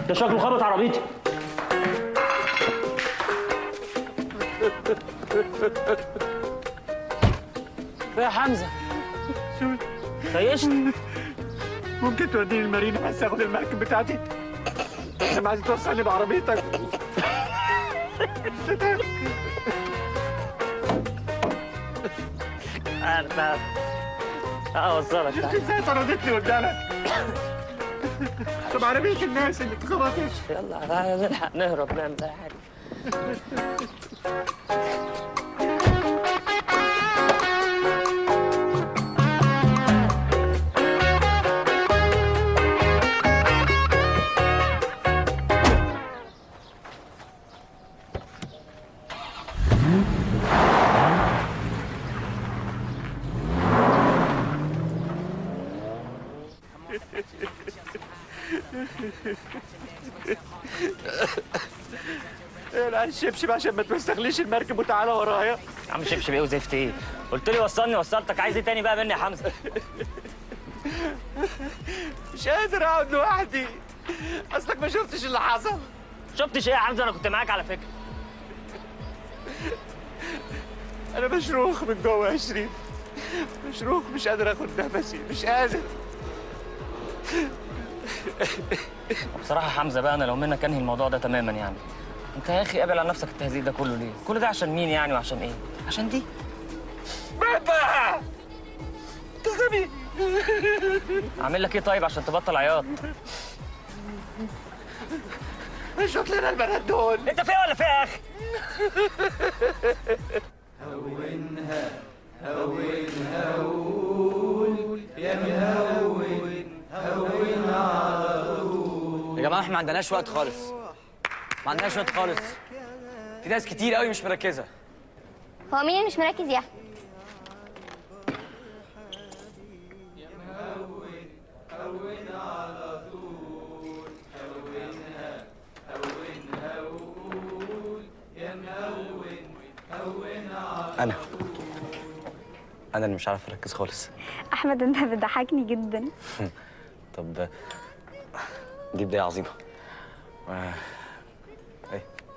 ده شكله خبط عربيتي. يا حمزة. خيشت ممكن توديني المارينا بس اخد المركب بتاعتي؟ أنا عايز توصلني بعربيتك. أنا اوصلك شفت إزاي طردتني قدامك؟ طب عربية الناس اللي اتخبطت يلا نلحق نهرب نعمل أي حاجة. *laughs* الشبشب عشان ما توسخليش المركب وتعالى ورايا. يا عم شبشب إيه وزفت إيه؟ قلت لي وصلني وصلتك. عايز إيه تاني بقى مني يا حمزة؟ *laughs* مش قادر اقعد لوحدي. اصلك ما شفتش اللي حصل. شفتش إيه يا حمزة؟ أنا كنت معاك على فكرة. *laughs* أنا مشروخ من جوه يا شريف. مشروخ مش قادر اخد نفسي. مش قادر. بصراحة حمزة بقى أنا لو منك انهي الموضوع ده تماما يعني. انت يا أخي قابل على نفسك التهزيق ده كله ليه؟ كل ده عشان مين يعني وعشان إيه؟ عشان دي. بابا! انت غبي اعمل لك إيه طيب عشان تبطل عياط؟ شوف لنا البنات دول. انت فيها ولا فيها يا أخي؟ هونها هونها هون يا مهون هون على طول. يا جماعة إحنا ما عندناش وقت خالص. ما عندناش وقت خالص. في ناس كتير قوي مش مركزة. هو مين اللي مش مركز يا؟ احمد أنا. أنا اللي مش عارف أركز خالص. أحمد أنت بتضحكني جدا. *laughs* طب دي بدايه عظيمة. إيه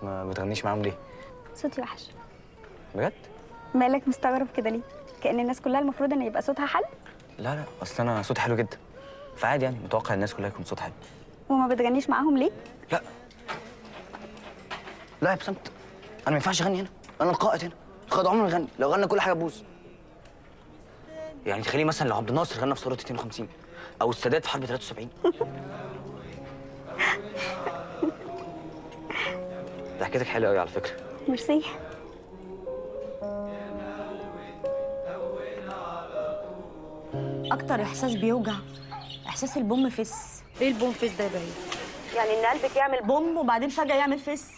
ما بتغنيش معاهم ليه؟ صوتي وحش. بجد؟ مالك مستغرب كده ليه؟ كأن الناس كلها المفروض إن يبقى صوتها حل لا لا أصل أنا صوتي حلو جدا. فعادي يعني متوقع الناس كلها يكون صوتها حلو. وما بتغنيش معاهم ليه؟ لا. يا بسنت أنا ما ينفعش أغني هنا. أنا القائد هنا. القائد عمره ما يغني لو غنى كل حاجة تبوظ يعني تخيلي مثلا لو عبد الناصر غنى في ثوره 52 أو السادات في حرب 73 ضحكتك حلوة قوي على فكرة. ميرسي أكتر إحساس بيوجع إحساس البوم فس إيه البوم فس ده يا يعني إن قلبك يعمل بوم وبعدين فجأة يعمل فس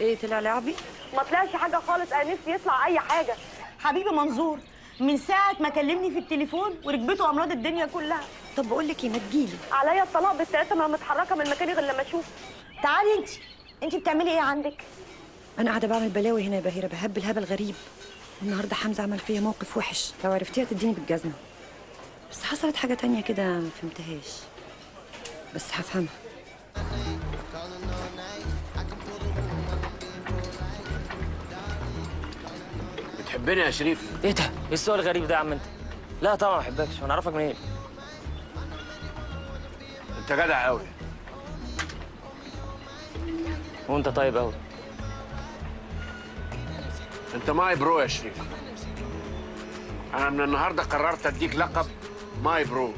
إيه طلع لعبي؟ ما طلعش حاجة خالص أنا نفسي يطلع أي حاجة. حبيبي منظور من ساعة ما كلمني في التليفون وركبته امراض الدنيا كلها. طب بقول لك إيه ما تجيلي. عليا الطلاق بالثلاثه ما متحركة من مكاني غير لما أشوف. تعالي انت انت بتعملي إيه عندك؟ أنا قاعدة بعمل بلاوي هنا يا بهيره بهبل هبل غريب. النهارده حمزة عمل فيا موقف وحش. لو عرفتيها تديني بالجزمة. بس حصلت حاجة تانية كده ما فهمتهاش بس هفهمها. بتحبني يا شريف؟ إيه ده؟ إيه السؤال الغريب ده يا عم انت؟ لا طبعا ما بحبكش. وأنا أعرفك منين؟ انت جدع قوي. وانت طيب قوي انت my bro يا شريف. أنا من النهارده قررت أديك لقب my bro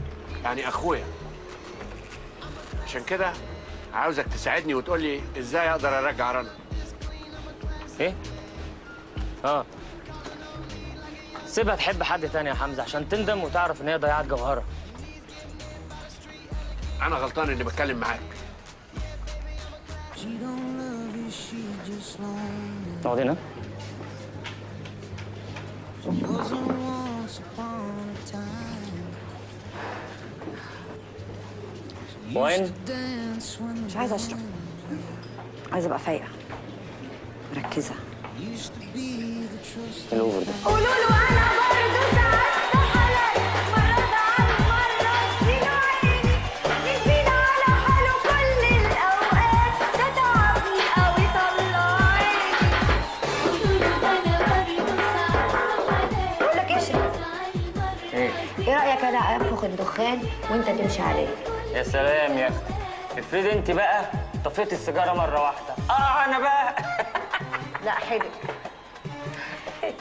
يعني أخويا. عشان كده عاوزك تساعدني وتقول لي إزاي أقدر أرجع رنا. إيه؟ آه. سيبها تحب حد تاني يا حمزة عشان تندم وتعرف إن هي ضيعت جوهرها. أنا غلطان إني بتكلم معاك. اقعد هنا وين؟ مش عايزه اشرب عايزه ابقى فايقه مركزه الاوفر ده قولوا له أنا برضه ساعات أنا انفخ الدخان وانت تمشي عليه. يا سلام يا أختي افرضي انت بقى طفيت السيجارة مرة واحدة. آه أنا بقى. *laughs* لا حلو.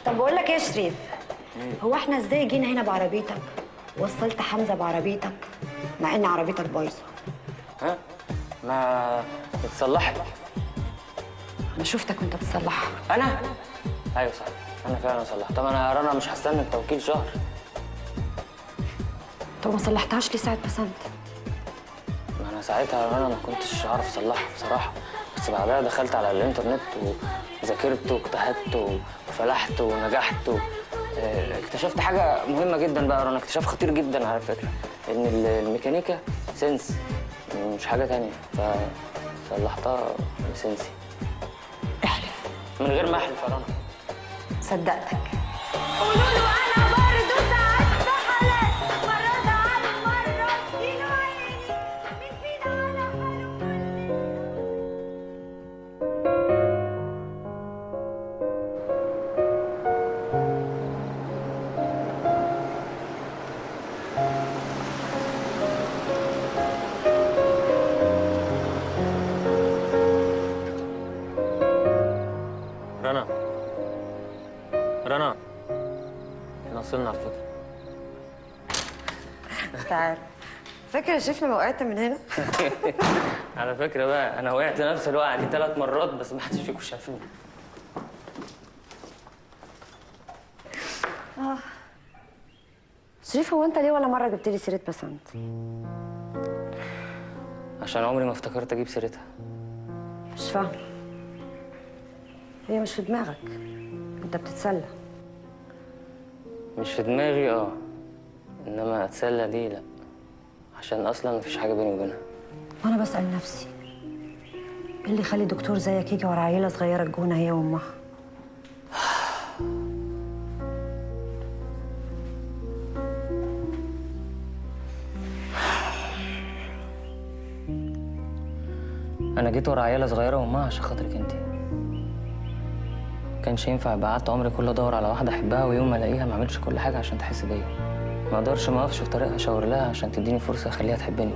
طب بقول لك إيه يا شريف؟ هو إحنا إزاي جينا هنا بعربيتك؟ وصلت حمزة بعربيتك؟ مع إن عربيتك بايظة. ها؟ ما اتصلحت. أنا شفتك وأنت بتصلحها. أنا؟ أيوه صح. أنا فعلا صلحت. طب أنا رنا مش هستنى التوكيل شهر. طب ما صلحتهاش ليه ساعة بسنت ما أنا ساعتها أنا ما كنتش عارف أصلحها بصراحة بس بعدها دخلت على الإنترنت وذاكرت واجتهدت وفلحت ونجحت و... آه، اكتشفت حاجة مهمة جدا بقى أنا اكتشاف خطير جدا على فكرة إن ال- الميكانيكا سنس مش حاجة تانية فصلحتها بسنسي احلف. من غير ما أحلف يا رنا. صدقتك. قولوا له أنا برضه فاكر شريف لما وقعت من هنا؟ *laughs* على فكرة بقى أنا وقعت نفس الوقعة دي ثلاث مرات بس ما حدش فيكم شافني. آه. شريف هو أنت ليه ولا مرة جبت لي سيرة بسنت عشان عمري ما افتكرت أجيب سيرتها. مش فاهمه هي مش في دماغك. أنت بتتسلى. مش في دماغي آه. إنما أتسلى دي لأ. عشان أصلا مفيش حاجة بيني وبينها. وأنا بسأل نفسي إيه اللي يخلي دكتور زيك يجي ورا عيلة صغيرة الجونه هي وأمها؟ أنا جيت ورا عيلة صغيرة وأمها عشان خاطرك انت كانش ينفع يبقى قعدت عمري كله أدور على واحدة أحبها ويوم ما ألاقيها ما اعملش كل حاجة عشان تحس بيا. ما أقدرش ما اقفش في طريقها اشاور لها عشان تديني فرصة اخليها تحبني.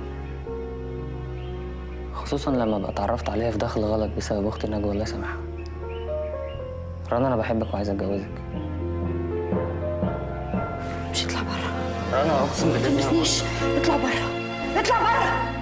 خصوصا لما ابقى اتعرفت عليها في دخل غلط بسبب أختي نجوى الله يسامحها رنا أنا بحبك وعايز أتجوزك. مش اطلع بره. رنا أقسم ما بالله تلمسنيش اطلع بره. اطلع بره.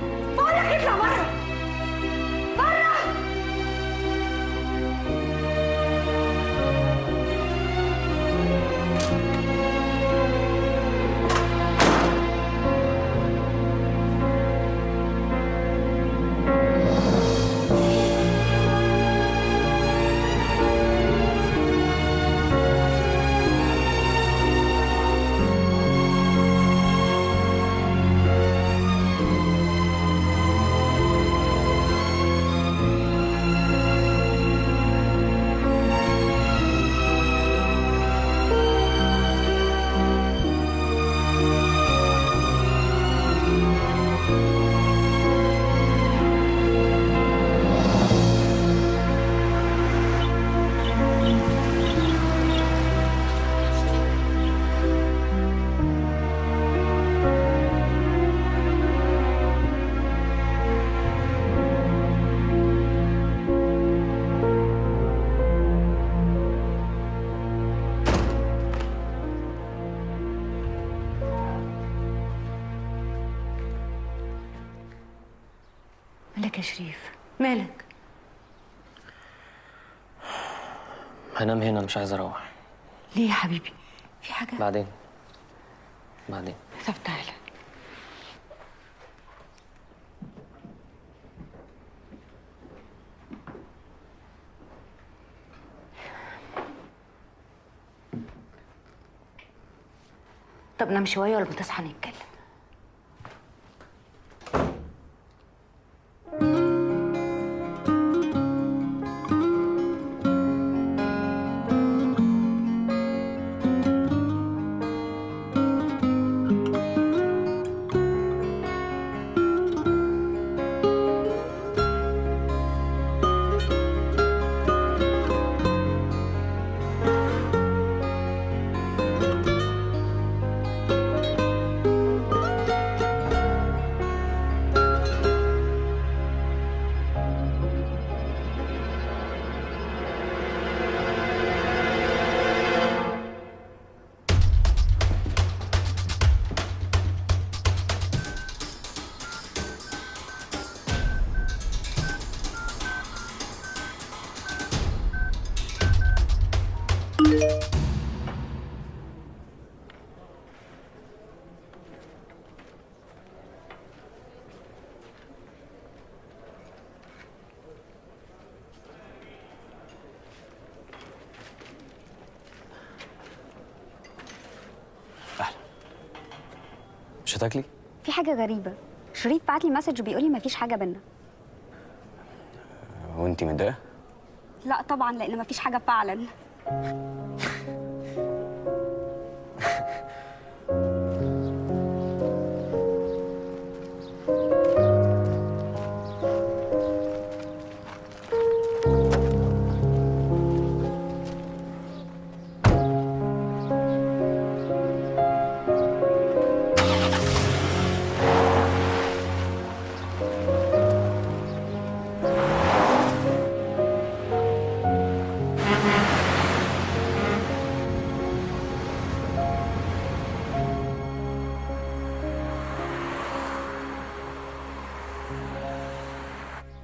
هنام هنا مش عايز أروح. ليه يا حبيبي؟ في حاجة؟ بعدين. بعدين. طب تعالى. طب نام شوية ولا بتصحى نتكلم؟ حاجة غريبة. شريف بعت لي مسج بيقول لي مفيش حاجة بينا وانت متضايقة؟ لا طبعا لأن مفيش حاجة فعلا.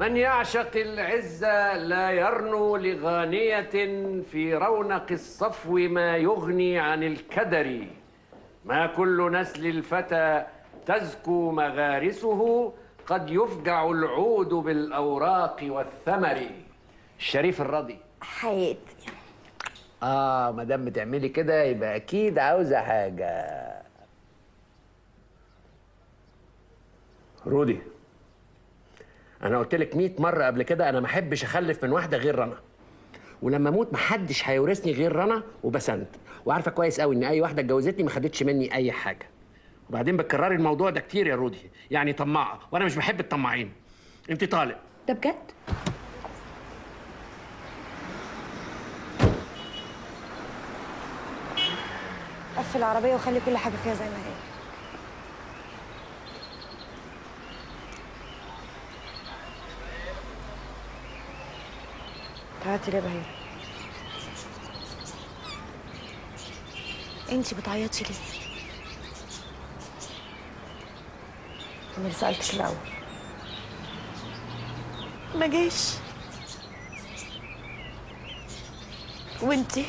من يعشق العزة لا يرنو لغانية في رونق الصفو ما يغني عن الكدر. ما كل نسل الفتى تزكو مغارسه قد يفجع العود بالأوراق والثمر. الشريف الرضي. حياتي آه ما دام بتعملي كده يبقى أكيد عاوزة حاجة. رودي. أنا قلت لك 100 مره قبل كده أنا ما احبش اخلف من واحدة غير رنا. ولما أموت محدش هيورثني غير رنا وبسنت. وعارفه كويس قوي ان اي واحدة اتجوزتني ما خدتش مني اي حاجة. وبعدين بتكرري الموضوع ده كتير يا رودي. يعني طماعه. وأنا مش بحب الطماعين. انت طالق. ده بجد؟ قفل العربية وخلي كل حاجة فيها زي ما هي. تعالي ليه بهير. انتي بتعيطي ليه؟ أنا اللي سألتك الأول. ما جاش وانتي؟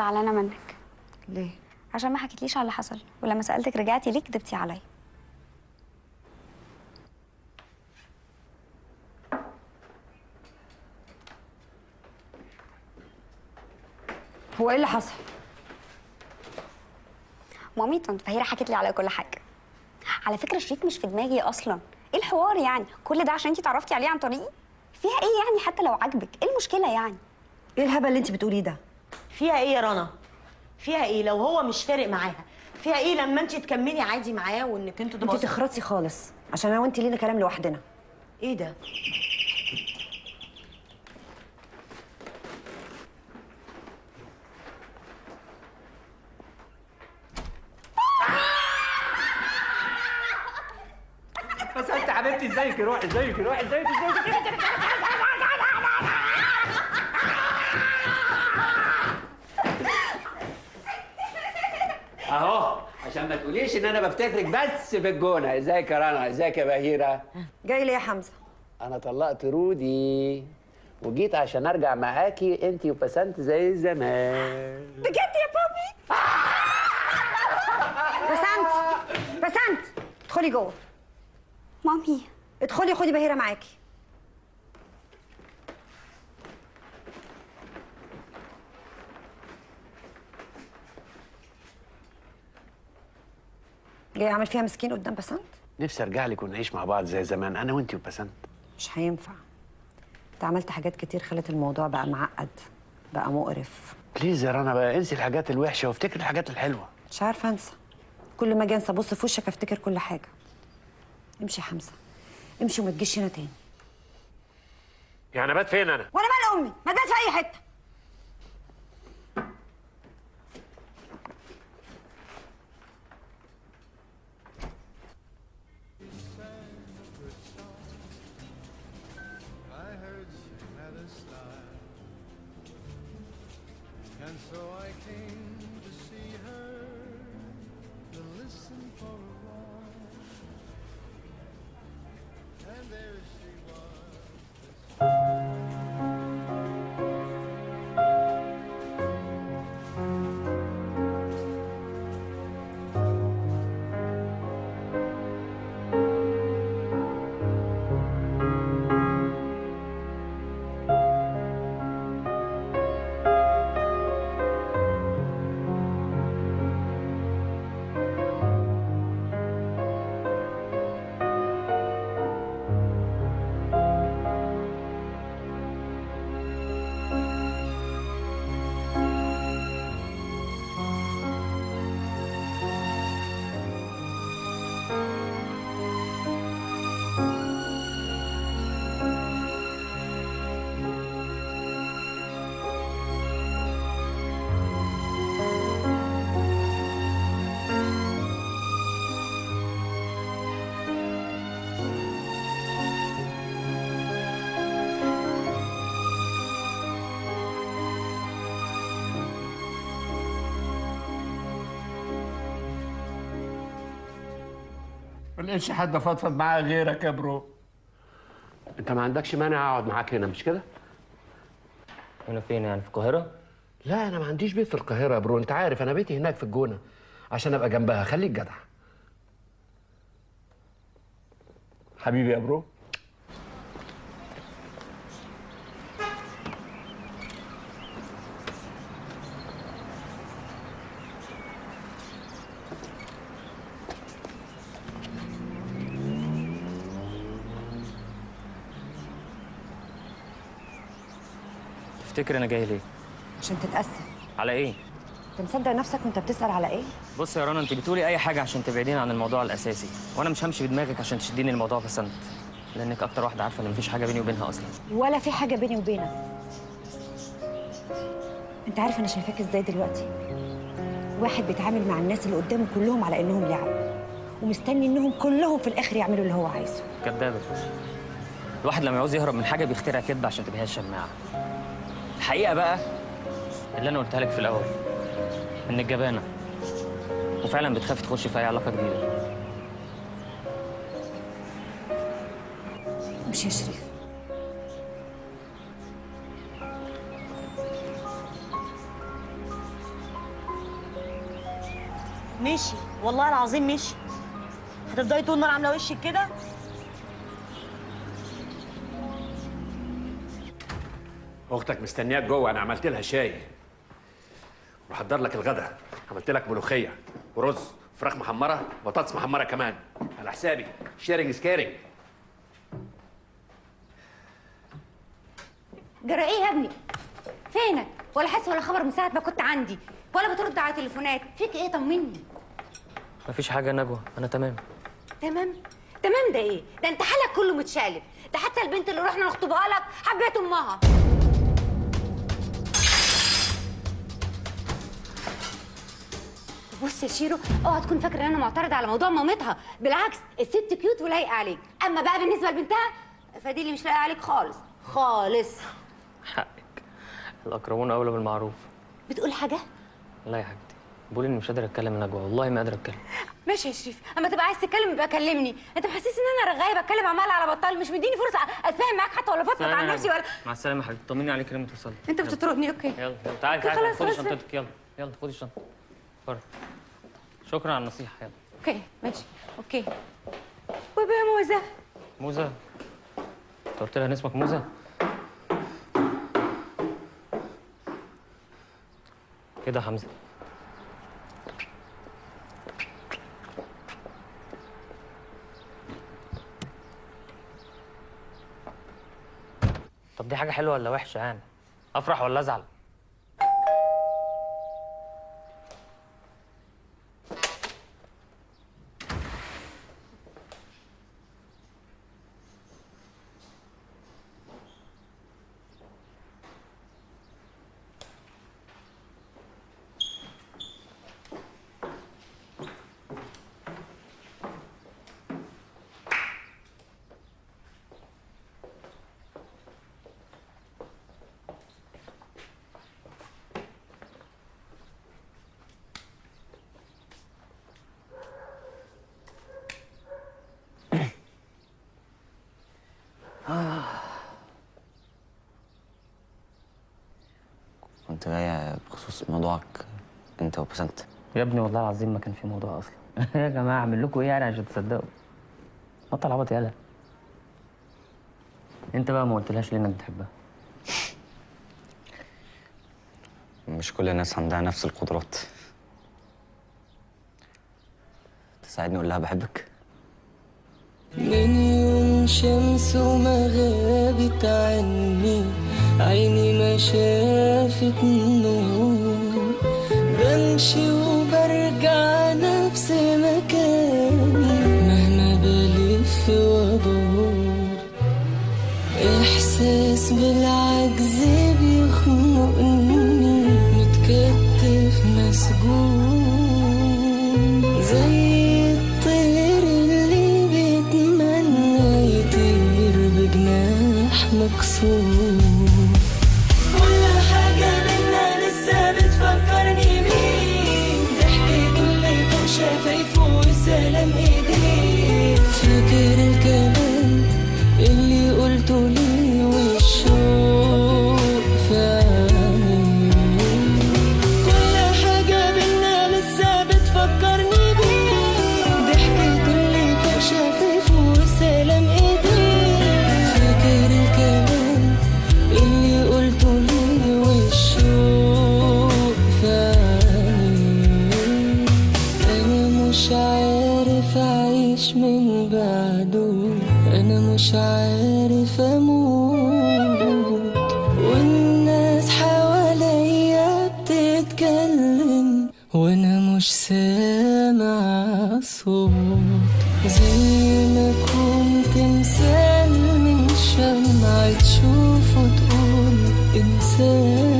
زعلانة منك. ليه؟ عشان ما حكيتليش على اللي حصل ولما سألتك رجعتي ليه كدبتي عليا. هو إيه اللي حصل؟ مامي طنط فهيرة حكت لي على كل حاجة. على فكرة شريف مش في دماغي أصلا. إيه الحوار يعني؟ كل ده عشان أنتي اتعرفتي عليه عن طريقي؟ فيها إيه يعني حتى لو عاجبك؟ إيه المشكلة يعني؟ إيه الهبل اللي انت بتقوليه ده؟ فيها إيه يا رنا؟ فيها إيه لو هو مش فارق معاها؟ فيها إيه لما انت تكملي عادي معاه وانك أنتوا انت تخرطي خالص عشان أنا وانت لينا كلام لوحدنا. إيه ده؟ بس انت حبيبتي. ازيك روحي؟ ازيك روحي؟ ازيك ازيك اهو عشان ما تقوليش إن أنا بفتكرك بس في الجونة. ازيك يا رنا ازيك يا بهيره جاي ليه يا حمزة. أنا طلقت رودي وجيت عشان أرجع معاكي انت وبسنت زي زمان. بجد يا بابي؟ بسنت. بسنت. ادخلي جوه. مامي. ادخلي خدي بهيرة معاكي. جاي أعمل فيها مسكين قدام بسنت نفسي أرجع لك ونعيش مع بعض زي زمان أنا وانت وبسنت مش هينفع. أنت عملت حاجات كتير خلت الموضوع بقى معقد بقى مقرف. بليز يا رنا بقى؟ انسي الحاجات الوحشة وافتكري الحاجات الحلوة. مش عارفة أنسى. كل ما أجي أنسى ابص في وشك أفتكر كل حاجة. امشي يا حمزة. امشي وما تجيش هنا تاني. يعني بات فين أنا؟ وأنا مال امي ما تبات في أي حتة. ما لقيتش حد افضفض معاه غيرك يا bro. انت ما عندكش مانع اقعد معاك هنا مش كده؟ هنا فين يعني في القاهرة؟ لا أنا ما عنديش بيت في القاهرة يا bro انت عارف أنا بيتي هناك في الجونة عشان ابقى جنبها. خليك جدع. حبيبي يا bro تفتكر أنا جاي ليه؟ عشان تتأسف. على إيه؟ أنت مصدق نفسك وأنت بتسأل على إيه؟ بص يا رنا أنت بتقولي أي حاجة عشان تبعديني عن الموضوع الأساسي وأنا مش همشي بدماغك عشان تشديني الموضوع بسنت لأنك أكتر واحدة عارفة إن مفيش حاجة بيني وبينها أصلا. ولا في حاجة بيني وبينك. أنت عارف أنا شايفاك إزاي دلوقتي؟ واحد بيتعامل مع الناس اللي قدامه كلهم على إنهم لعب ومستني إنهم كلهم في الآخر يعملوا اللي هو عايزه. كدابة. الواحد لما يعوز يهرب من حاجة بيخترع كذبه عشان تبقى هي الشماعة. الحقيقة بقى اللي أنا قلتها لك في الأول انك جبانه وفعلا بتخافي تخشي في أي علاقة جديدة. مش يا شريف. مشي والله العظيم مشي هتفضلي طول النهار عاملة وشك كده؟ أختك مستنياك جوه أنا عملت لها شاي. وحضر لك الغدا. عملت لك ملوخية ورز فراخ محمرة بطاطس محمرة كمان. على حسابي. sharing is caring جرى إيه يا ابني؟ فينك؟ ولا حس ولا خبر من ساعة ما كنت عندي؟ ولا بترد على تليفونات؟ فيك إيه طمني؟ مفيش حاجة يا نجوى. أنا تمام. تمام؟ تمام ده إيه؟ ده أنت حالك كله متشقلب ده حتى البنت اللي رحنا نخطبها لك حبيت أمها. بص يا شيرو اوعى تكون فاكره إن أنا معترضة على موضوع مامتها. بالعكس الست cute ولايقة عليك. أما بقى بالنسبة لبنتها فدي اللي مش لايقة عليك خالص. خالص. حقك. الأقربون أولى بالمعروف. بتقول حاجة؟ لا يا حبيبتي بقول إني مش قادر أتكلم يا نجوى والله ما قادر أتكلم. ماشي يا شريف. أما تبقى عايز تتكلم يبقى كلمني. أنت محسس إن أنا رغاية بتكلم عمال على بطال مش مديني فرصة أتفاهم معاك حتى ولا فضفض عن نفسي ولا مع السلامة يا حبيبتي طمني عليك لما توصلي أنت بتطردني. okay. يلا. يلا تعالي تعالي خدي. شنطتك يلا. يلا خدي الشنطة. بره شكرا على النصيحة يلا. okay ماشي. okay. وبقى موزة. موزة. أنت قلت لها ان اسمك موزة؟ كده حمزة. طب دي حاجة حلوة ولا وحشة يعني؟ أفرح ولا أزعل كنت جاية بخصوص موضوعك انت وبسنت يا ابني والله العظيم ما كان في موضوع أصلا. *laughs* يا جماعة أعمل لكم إيه يعني عشان تصدقوا؟ بطل عبط يالا أنت بقى ما قلتلهاش ليه إنك بتحبها؟ مش كل الناس عندها نفس القدرات. تساعدني أقول لها بحبك؟ من يوم شمس وما غابت عني عيني ما شافت نور بمشي وبرجع نفس سامع صوت زي ما كنت مثال من شمعة تشوفه تقول انسان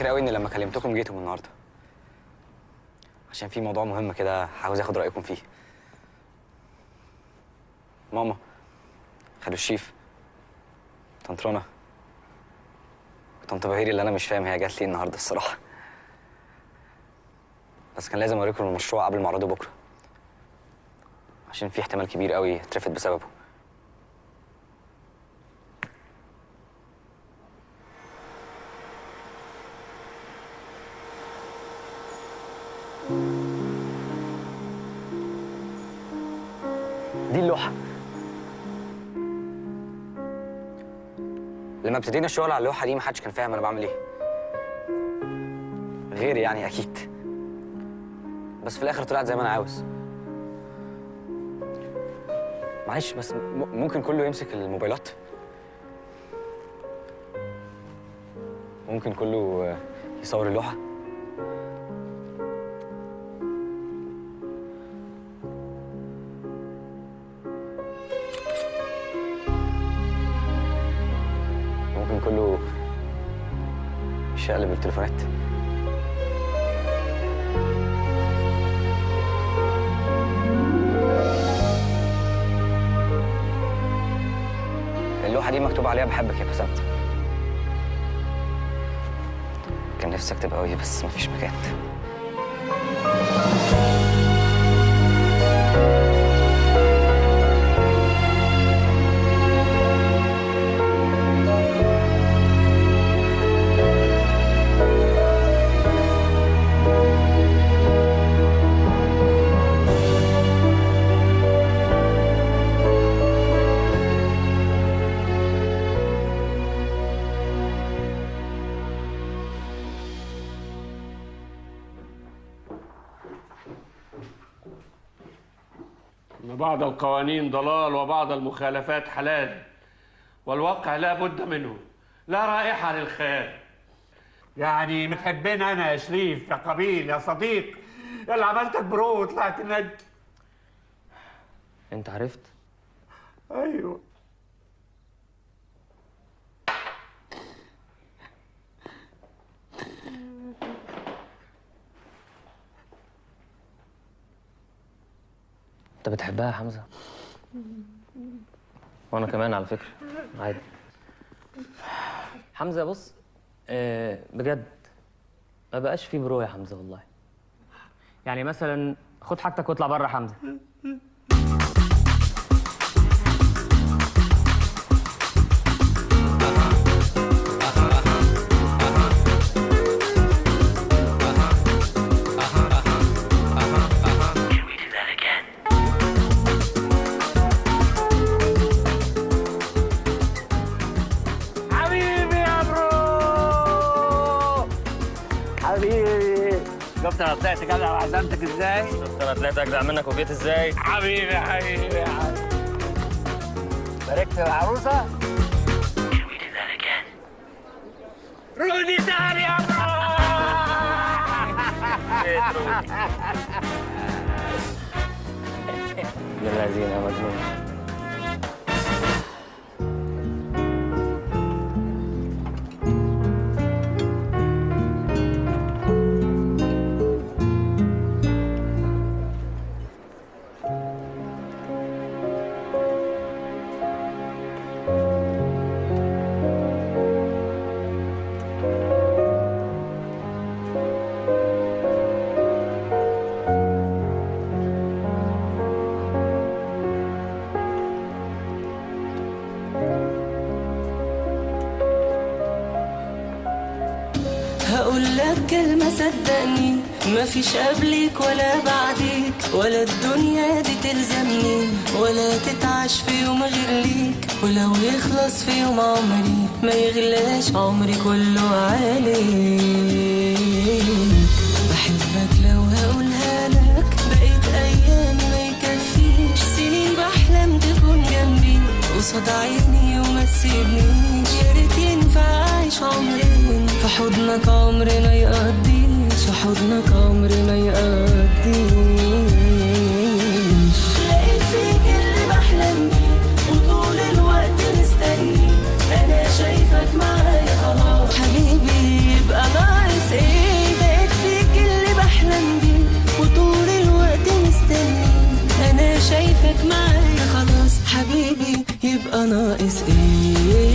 متشكر قوي إن لما كلمتكم جيتم النهارده؟ عشان في موضوع مهم كده عاوز آخد رأيكم فيه. ماما خالو الشيف طنط رنا طنط بهيري اللي أنا مش فاهم هي جات لي النهارده الصراحة. بس كان لازم أوريكم المشروع قبل ما أعرضه بكرة. عشان في احتمال كبير قوي اترفض بسببه. دي اللوحة لما ابتدينا الشغل على اللوحة دي محدش كان فاهم أنا بعمل إيه. غيري يعني أكيد. بس في الآخر طلعت زي ما أنا عاوز. معلش بس ممكن كله يمسك الموبايلات؟ ممكن كله يصور اللوحة؟ كله يشقلب التليفونات. اللوحة دي مكتوب عليها بحبك يا بسنت كان نفسي اكتب قوي بس مفيش مكان. بعض القوانين ضلال وبعض المخالفات حلال والواقع لا بد منه لا رائحة للخيال يعني متحبين أنا يا شريف يا قبيل يا صديق. يلا عملتك برو وطلعت نجم أنت عرفت؟ أيوه. انت بتحبها يا حمزة؟ وأنا كمان على فكرة عادي. حمزة بص آه بجد ما بقاش في برو يا حمزة والله. يعني مثلا خد حاجتك واطلع بره حمزة. شفت أنا طلعت جدع وعزمتك إزاي؟ شفت أنا طلعت اجدع منك وجيت إزاي؟ حبيبي حبيبي يا حبيبي باركت العروسة؟ رودي تاني يا برو *laughs* يا الذين يا مجنون مفيش قبلك ولا بعديك ولا الدنيا دي تلزمني ولا تتعش في يوم غير ليك ولو يخلص في يوم عمري ما يغلاش عمري كله عليك. بحبك لو هقولها لك بقيت ايامي ما يكفيش سنين بحلم تكون جنبي قصاد عيني وما تسيبنيش. يا ريت ينفع أعيش عمرين في حضنك عمري ما في حضنك عمري ما يقضيش لقيت فيك اللي بحلم بيه وطول الوقت مستني. أنا شايفك معايا خلاص. حبيبي يبقى ناقص إيه لقيت فيك اللي بحلم بيه وطول الوقت مستني. أنا شايفك معايا خلاص. حبيبي يبقى ناقص إيه؟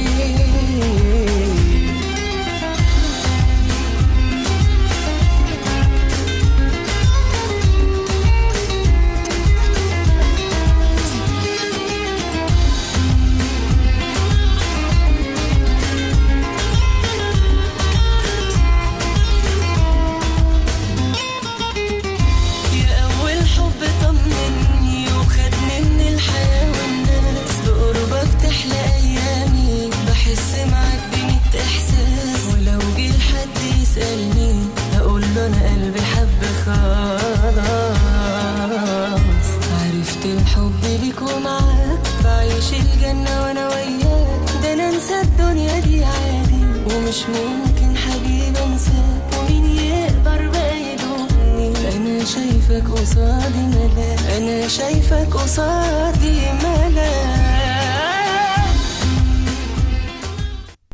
شايفك